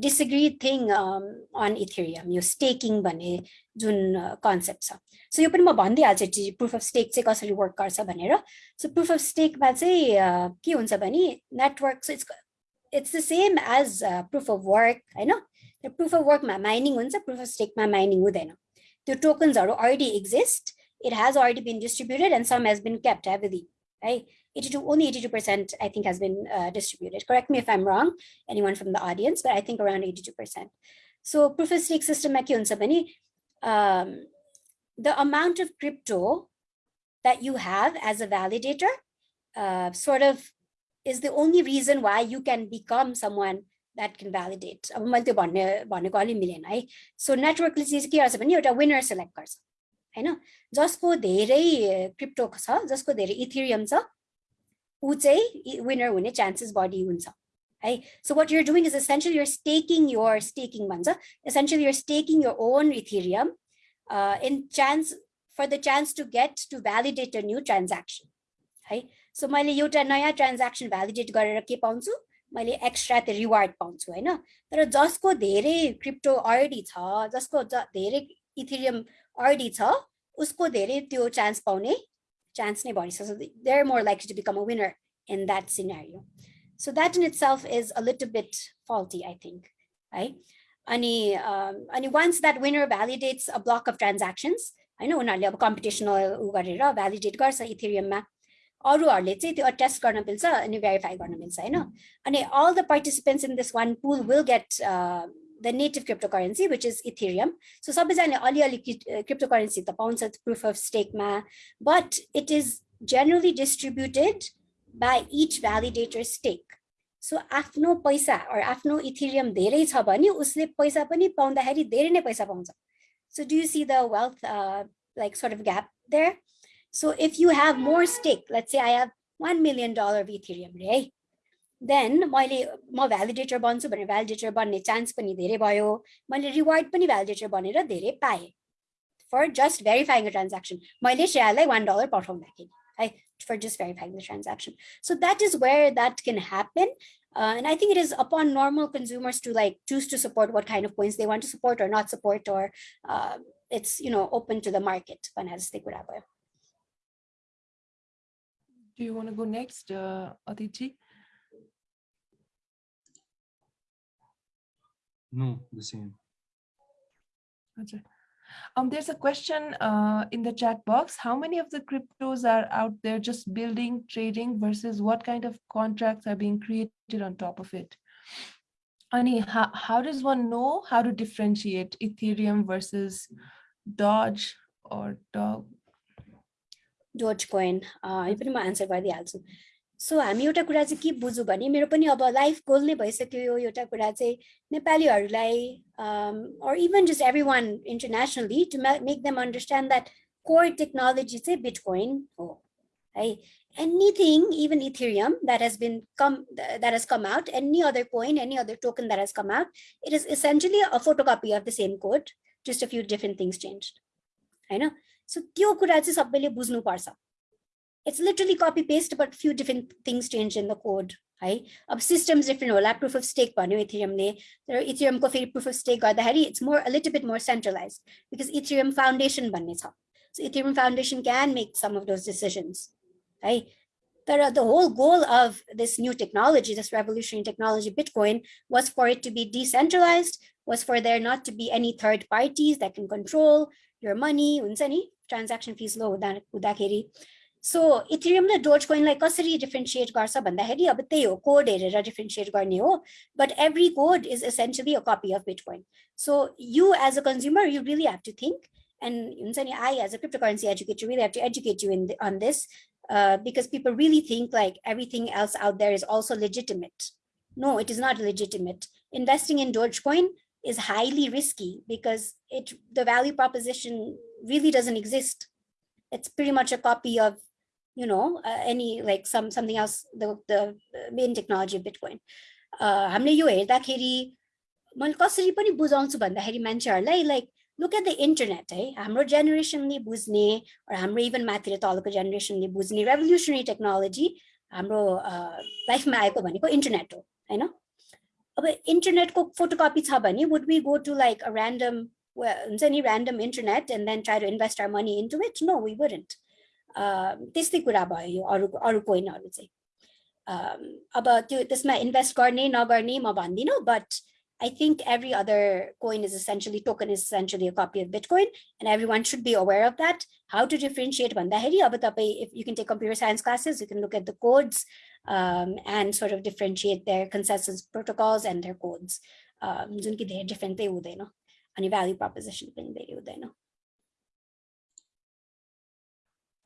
disagree thing on Ethereum यो स्टेकिङ भन्ने जुन कन्सेप्ट छ सो यो पनि म भनिदिइहाल्छु प्रुफ अफ स्टेक चाहिँ कसरी वर्क गर्छ भनेर सो प्रुफ अफ स्टेकमा चाहिँ के हुन्छ भने network it's it's the same as proof of work होइन प्रुफ अफ वर्कमा माइनिङ हुन्छ प्रुफ अफ स्टेकमा माइनिङ हुँदैन the tokens are already exist. It has already been distributed and some has been kept, believe, right? 82, only 82% I think has been uh, distributed. Correct me if I'm wrong, anyone from the audience, but I think around 82%. So proof of stake system um, the amount of crypto that you have as a validator uh, sort of is the only reason why you can become someone that can validate अब मैले त्यो भन्ने भनेको अलि मिलेन है so नेटवर्कले चाहिँ के गर्छ भने एउटा विनर सेलेक्ट गर्छ होइन जसको धेरै क्रिप्टो छ जसको धेरै इथिरियम छ ऊ चाहिँ विनर हुने चान्सेस बढी हुन्छ है so what you're doing is essential you're staking you're staking भन्छ essential you're staking your own Ethereum in chance for the chance to get to validate a new transaction है so मैले एउटा नयाँ transaction validate गरेर के पाउँछु मैले extra त्यो रिवार्ड पाउँछु होइन? तर जसको धेरै क्रिप्टो अलरेडी छ जसको धेरै इथिरियम अलरेडी छ उसको धेरै त्यो चान्स पाउने चान्स नै भइसक्छ they are more like to become a winner in that scenario so that in itself is a little bit faulty I think है अनि अनि once that winner validates a block of transactions होइन उनीहरूले अब competitional उ गरेर validate गर्छ इथिरियममा अरूहरूले चाहिँ त्यो अट्याच गर्न मिल्छ अनि भेरिफाई गर्न मिल्छ होइन अनि all the participants in this one pool will get the native cryptocurrency which is Ethereum so सबैजनाले अलिअलि क्रिप्टो करेन्सी त पाउँछ proof of स्टेकमा but it is generally distributed by each validator stake so आफ्नो पैसा आफ्नो इथिरियम धेरै छ भने उसले पैसा पनि पाउँदाखेरि धेरै नै पैसा पाउँछ so do you see the wealth like sort of gap there So if you have more stake, let's say I have $1 million of Ethereum, right? Then मैले म भ्यालिडेटर बन्छु भनेर भ्यालिडेटर बन्ने चान्स पनि धेरै भयो मैले रिवार्ड पनि भ्यालिडेटर बनेर धेरै पाएँ for just verifying a transaction मैले सेयरलाई वान डलर पठाउँदाखेरि है for just verifying the transaction so that is where that can happen Uh, and I think it is upon normal consumers to like choose to support what kind of coins they want to support or not support, or uh, it's you know open to the market. Do you want to go next, uh, Aditi? No, the same. Okay. Um, there's a question uh, in the chat box. How many of the cryptos are out there just building, trading versus what kind of contracts are being created on top of it? Ani, how, how does one know how to differentiate Ethereum versus Doge or Dog? Dogecoin. Uh, यो पनि म answer गरिदिइहाल्छु so हामी एउटा कुरा चाहिँ के बुझौँ भने मेरो पनि अब लाइफ गोल नै भइसक्यो यो एउटा कुरा चाहिँ नेपालीहरूलाई or even just everyone internationally to make them understand that core technology चाहिँ बिटकोइन हो है anything even ethereum that has been come that has come out any other coin any other token that has come out it is essentially a photocopy of the same code just a few different things changed होइन so त्यो कुरा चाहिँ सबैले बुझ्नुपर्छ it's literally copy paste but few different things changed in the code right of systems different होला proof of stake भन्यो इथेरियमले तर इथेरियमको फेरि proof of stake गर्दाखेरि it's more a little bit more centralized because ethereum foundation भन्ने छ so ethereum foundation can make some of those decisions right but the whole goal of this new technology this revolutionary technology bitcoin was for it to be decentralized was for there not to be any third parties that can control your money हुन्छ नि transaction fees low हुँदाखेरि so Ethereum र dose कोइनलाई कसरी differentiate गर्छ भन्दाखेरि अब त्यही हो कोड हेरेर डिफ्रेन्सिएट गर्ने हो but every code is essentially a copy of bitcoin so you as a consumer you really have to think and हुन्छ नि I as a cryptocurrency educator really have to educate you in on this because people really think like everything else out there is also legitimate. No, it is not legitimate. Investing in Dogecoin is highly risky because it the value proposition really doesn't exist. It's pretty much a copy of you know, uh, any like some something else, the, the main technology of Bitcoin. हामीले यो हेर्दाखेरि मैले कसरी पनि बुझाउँछु भन्दाखेरि मान्छेहरूलाई like look at the internet है हाम्रो जेनेरेसनले बुझ्ने हाम्रो इभन माथि तलको जेनेरेसनले बुझ्ने रेभोल्युसनरी टेक्नोलोजी हाम्रो लाइफमा आएको भनेको इन्टरनेट हो होइन अब इन्टरनेटको फोटोकपी छ भने would be go to like a random हुन्छ नि random internet and then try to invest our money into it no we wouldn't त्यस्तै कुरा भयो यो अरू अरू कोइनहरू चाहिँ अब त्यो त्यसमा इन्भेस्ट गर्ने नगर्ने म भन्दिनँ but I think every other coin is essentially token is essentially a copy of Bitcoin, and everyone should be aware of that. How to differentiate भन्दाखेरि अब तपाईँ if you can take computer science classes, you can look at the codes um, and sort of differentiate their consensus protocols and their codes. जुन कि धेरै डिफ्रेन्टै हुँदैन अनि value proposition पनि धेरै हुँदैन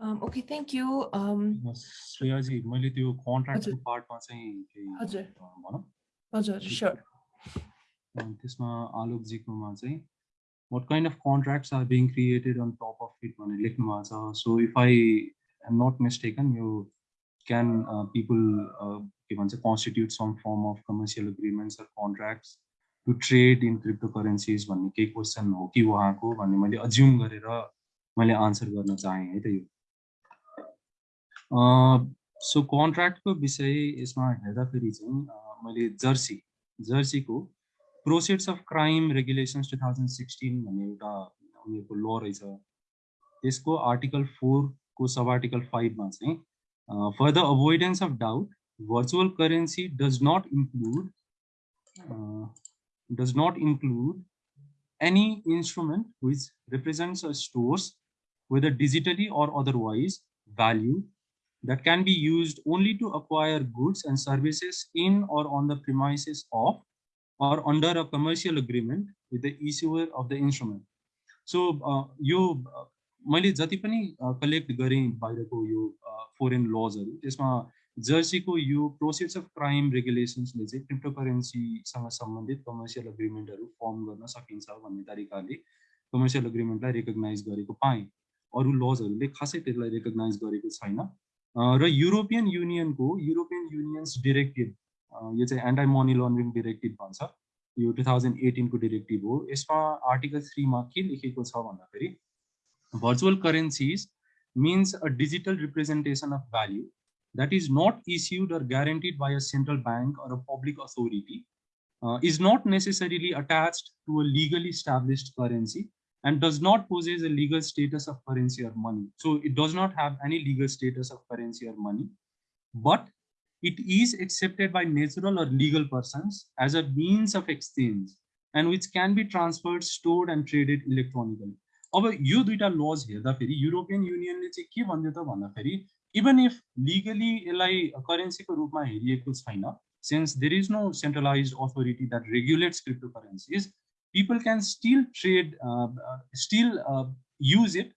Um, okay, thank you. Um, श्रेयाजी मैले त्यो कन्ट्र्याक्टको पार्टमा चाहिँ केही हजुर भनौँ हजुर स्योर त्यसमा आलोकजीकोमा चाहिँ what kind of contracts are being created on top of it भनेर लेख्नु भएको छ so if I am not mistaken यो क्यान पिपल के भन्छ constitute some form of commercial agreements or contracts To trade in cryptocurrencies भन्ने केही question हो कि उहाँको भन्ने मैले अज्युम गरेर मैले आन्सर गर्न चाहेँ है त यो। सो कन्ट्र्याक्टको विषय यसमा हेर्दाखेरि चाहिँ मैले Jersey जर्सीको proceeds of crime regulations two thousand sixteen भन्ने एउटा उनीहरूको ल रहेछ। त्यसको आर्टिकल फोरको सब आर्टिकल फाइभमा चाहिँ for the avoidance of doubt virtual currency does not include Does not include any instrument which represents a stores whether digitally or otherwise value that can be used only to acquire goods and services in or on the premises of or under a commercial agreement with the issuer of the instrument. So यो मैले जति पनि collect गरेँ बाहिरको यो foreign लजहरू त्यसमा जर्सीको यो प्रोसेस अफ क्राइम रेगुलेसन्सले चाहिँ क्रिप्टो करेन्सीसँग सम्बन्धित कमर्सियल एग्रिमेन्टहरू फर्म गर्न सकिन्छ भन्ने तरिकाले कमर्सियल एग्रिमेन्टलाई रेकगनाइज गरेको पाएँ। अरू लजहरूले खासै त्यसलाई रेकगनाइज गरेको छैन। र युरोपियन युनियनको युरोपियन युनियन्स डिरेक्टिभ यो चाहिँ एन्टाइ मनी लन्ड्रिङ डिरेक्टिभ भन्छ। यो टु थाउजन्ड एटिनको डिरेक्टिभ हो। यसमा आर्टिकल थ्रीमा के लेखेको छ भन्दाखेरि virtual currencies means a digital representation of value that is not issued or guaranteed by a central bank or a public authority uh, is not necessarily attached to a legally established currency and does not possess a legal status of currency or money. So it does not have any legal status of currency or money, but it is accepted by natural or legal persons as a means of exchange and which can be transferred, stored and traded electronically. अब यो दुईटा lodge हेर्दाखेरि European युनियनले चाहिँ के भन्यो त भन्दाखेरि even if legally यसलाई करेन्सीको रूपमा हेरिएको छैन since there is no centralized authority that regulates cryptocurrencies, people can still trade, uh, uh, still uh, use it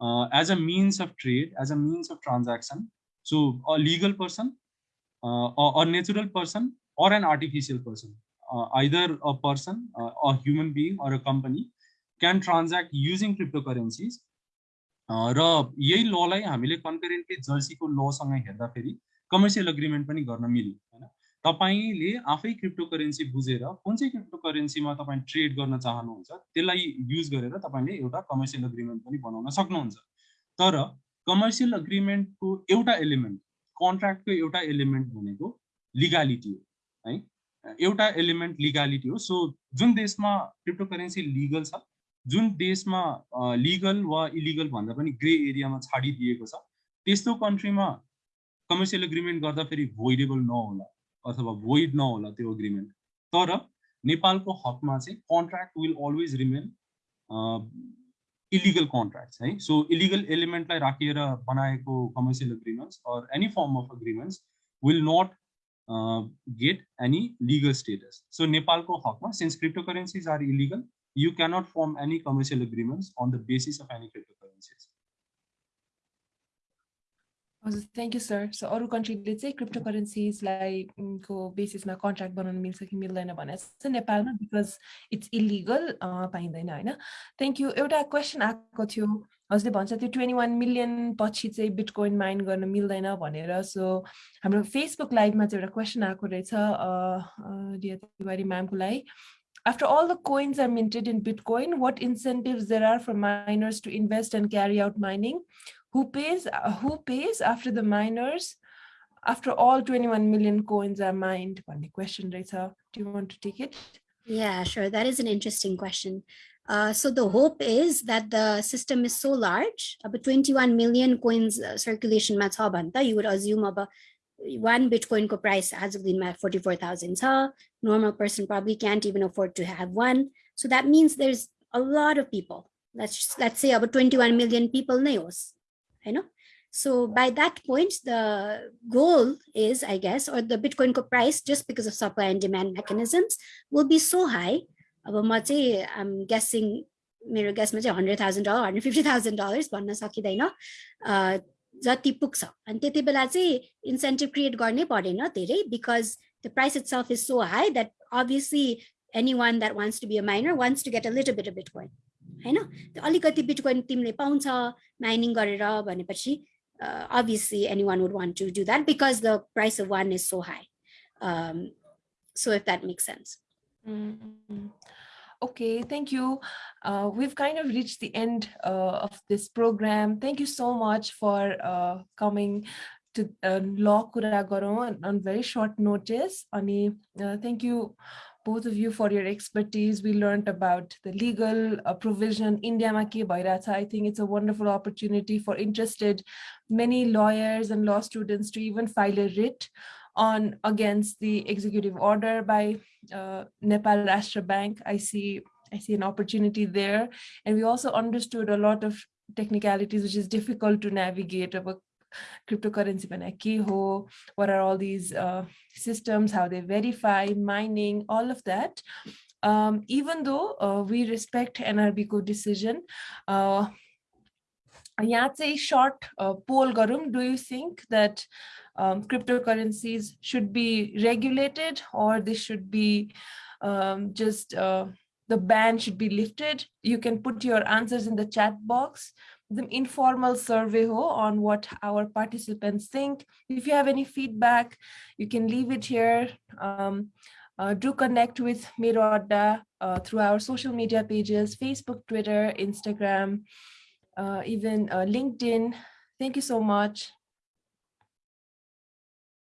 uh, as a means of trade, as a means of transaction. So a legal person, uh, or a natural person, or an artificial person, uh, either a person, a human being, or a company can transact using cryptocurrencies. र यही ललाई हामीले कन्करेन्टली जर्सीको लसँग हेर्दाखेरि commercial agreement पनि गर्न मिल्यो होइन? तपाईँले आफै क्रिप्टो करेन्सी बुझेर कुन चाहिँ क्रिप्टो करेन्सीमा तपाईँ ट्रेड गर्न चाहनुहुन्छ त्यसलाई युज गरेर तपाईँले एउटा कमर्सियल एग्रिमेन्ट पनि बनाउन सक्नुहुन्छ। तर कमर्सियल एग्रिमेन्टको एउटा एलिमेन्ट कन्ट्र्याक्टको एउटा एलिमेन्ट भनेको लिगालिटी हो है? एउटा एलिमेन्ट लिगालिटी हो। सो जुन देशमा क्रिप्टो करेन्सी लिगल छ जुन देशमा लिगल वा इलिगल भन्दा पनि ग्रे एरियामा छाडिदिएको छ त्यस्तो कन्ट्रीमा कमर्सियल एग्रिमेन्ट गर्दाखेरि भोइडेबल नहोला अथवा भोइड नहोला त्यो एग्रिमेन्ट तर नेपालको हकमा चाहिँ contract will always remain illegal contract है? सो इलिगल एलिमेन्टलाई राखेर बनाएको commercial agreements or any form of agreements will not get any legal status so नेपालको हकमा since cryptocurrencies are illegal you cannot form any commercial agreements on the basis of any cryptocurrencies हजुर thank you sir so अरू कन्ट्रीले चाहिँ crypto करेन्सिजलाई को बेसिसमा contract बनाउनु मिल्छ कि मिल्दैन भनेर चाहिँ नेपालमा बिकज इट्स इलिगल पाइँदैन होइन थ्याङ्क यू एउटा क्वेसन आएको थियो हजुरले भन्छ त्यो ट्वेन्टी वान मिलियन पछि चाहिँ बिटकोइन माइन गर्न मिल्दैन भनेर सो हाम्रो फेसबुक लाइभमा चाहिँ एउटा क्वेसन आएको रहेछ रिया तिवारी म्यामको लागि after all the coins are minted in Bitcoin, what incentives there are for miners to invest and carry out mining? who pays uh, who pays after the miners? After all 21 million coins are mined. One question Rita, do you want to take it? Yeah sure. That is an interesting question. Uh, so the hope is that the system is so large about 21 million coins uh, circulation you would assume about one bitcoin price has been 44000 normal person probably can't even afford to have one so that means there's a lot of people let's let's say about 21 million people nails you know so by that point the goal is i guess or the bitcoin price just because of supply and demand mechanisms will be so high अब i'm guessing मेरो गेसमा चाहिँ hundred thousand dollar hundred fifty thousand dollars भन्न सकिँदैन जति पुग्छ अनि त्यति बेला चाहिँ इन्सेन्टिभ क्रिएट गर्नै परेन धेरै because the price itself is so high that obviously anyone that wants to be a miner wants to get a little bit a bitcoin होइन अलिकति बिटकोइन तिमीले पाउँछ माइनिङ गरेर भनेपछि obviously anyone would want to do that because the price of one is so high. Um, so if that makes sense. Okay, thank you. Uh, we've kind of reached the end uh, of this program. Thank you so much for uh, coming to Law Kura on very short notice. Ani, thank you both of you for your expertise. We learned about the legal uh, provision. India Maki Bairata. I think it's a wonderful opportunity for interested many lawyers and law students to even file a writ on against the executive order by uh, Nepal Rashtra Bank. I see I see an opportunity there. And we also understood a lot of technicalities, which is difficult to navigate about cryptocurrency ho what are all these uh, systems how they verify mining all of that um, even though uh, we respect NRB decision uh, यहाँ चाहिँ short uh, poll गरौँ do you think that Um, cryptocurrencies should be regulated or they should be um, just uh, the ban should be lifted you can put your answers in the chat box the informal survey on what our participants think. If you have any feedback, you can leave it here. Um, uh, do connect with Miro uh, through our social media pages, Facebook, Twitter, Instagram, uh, even uh, LinkedIn. Thank you so much.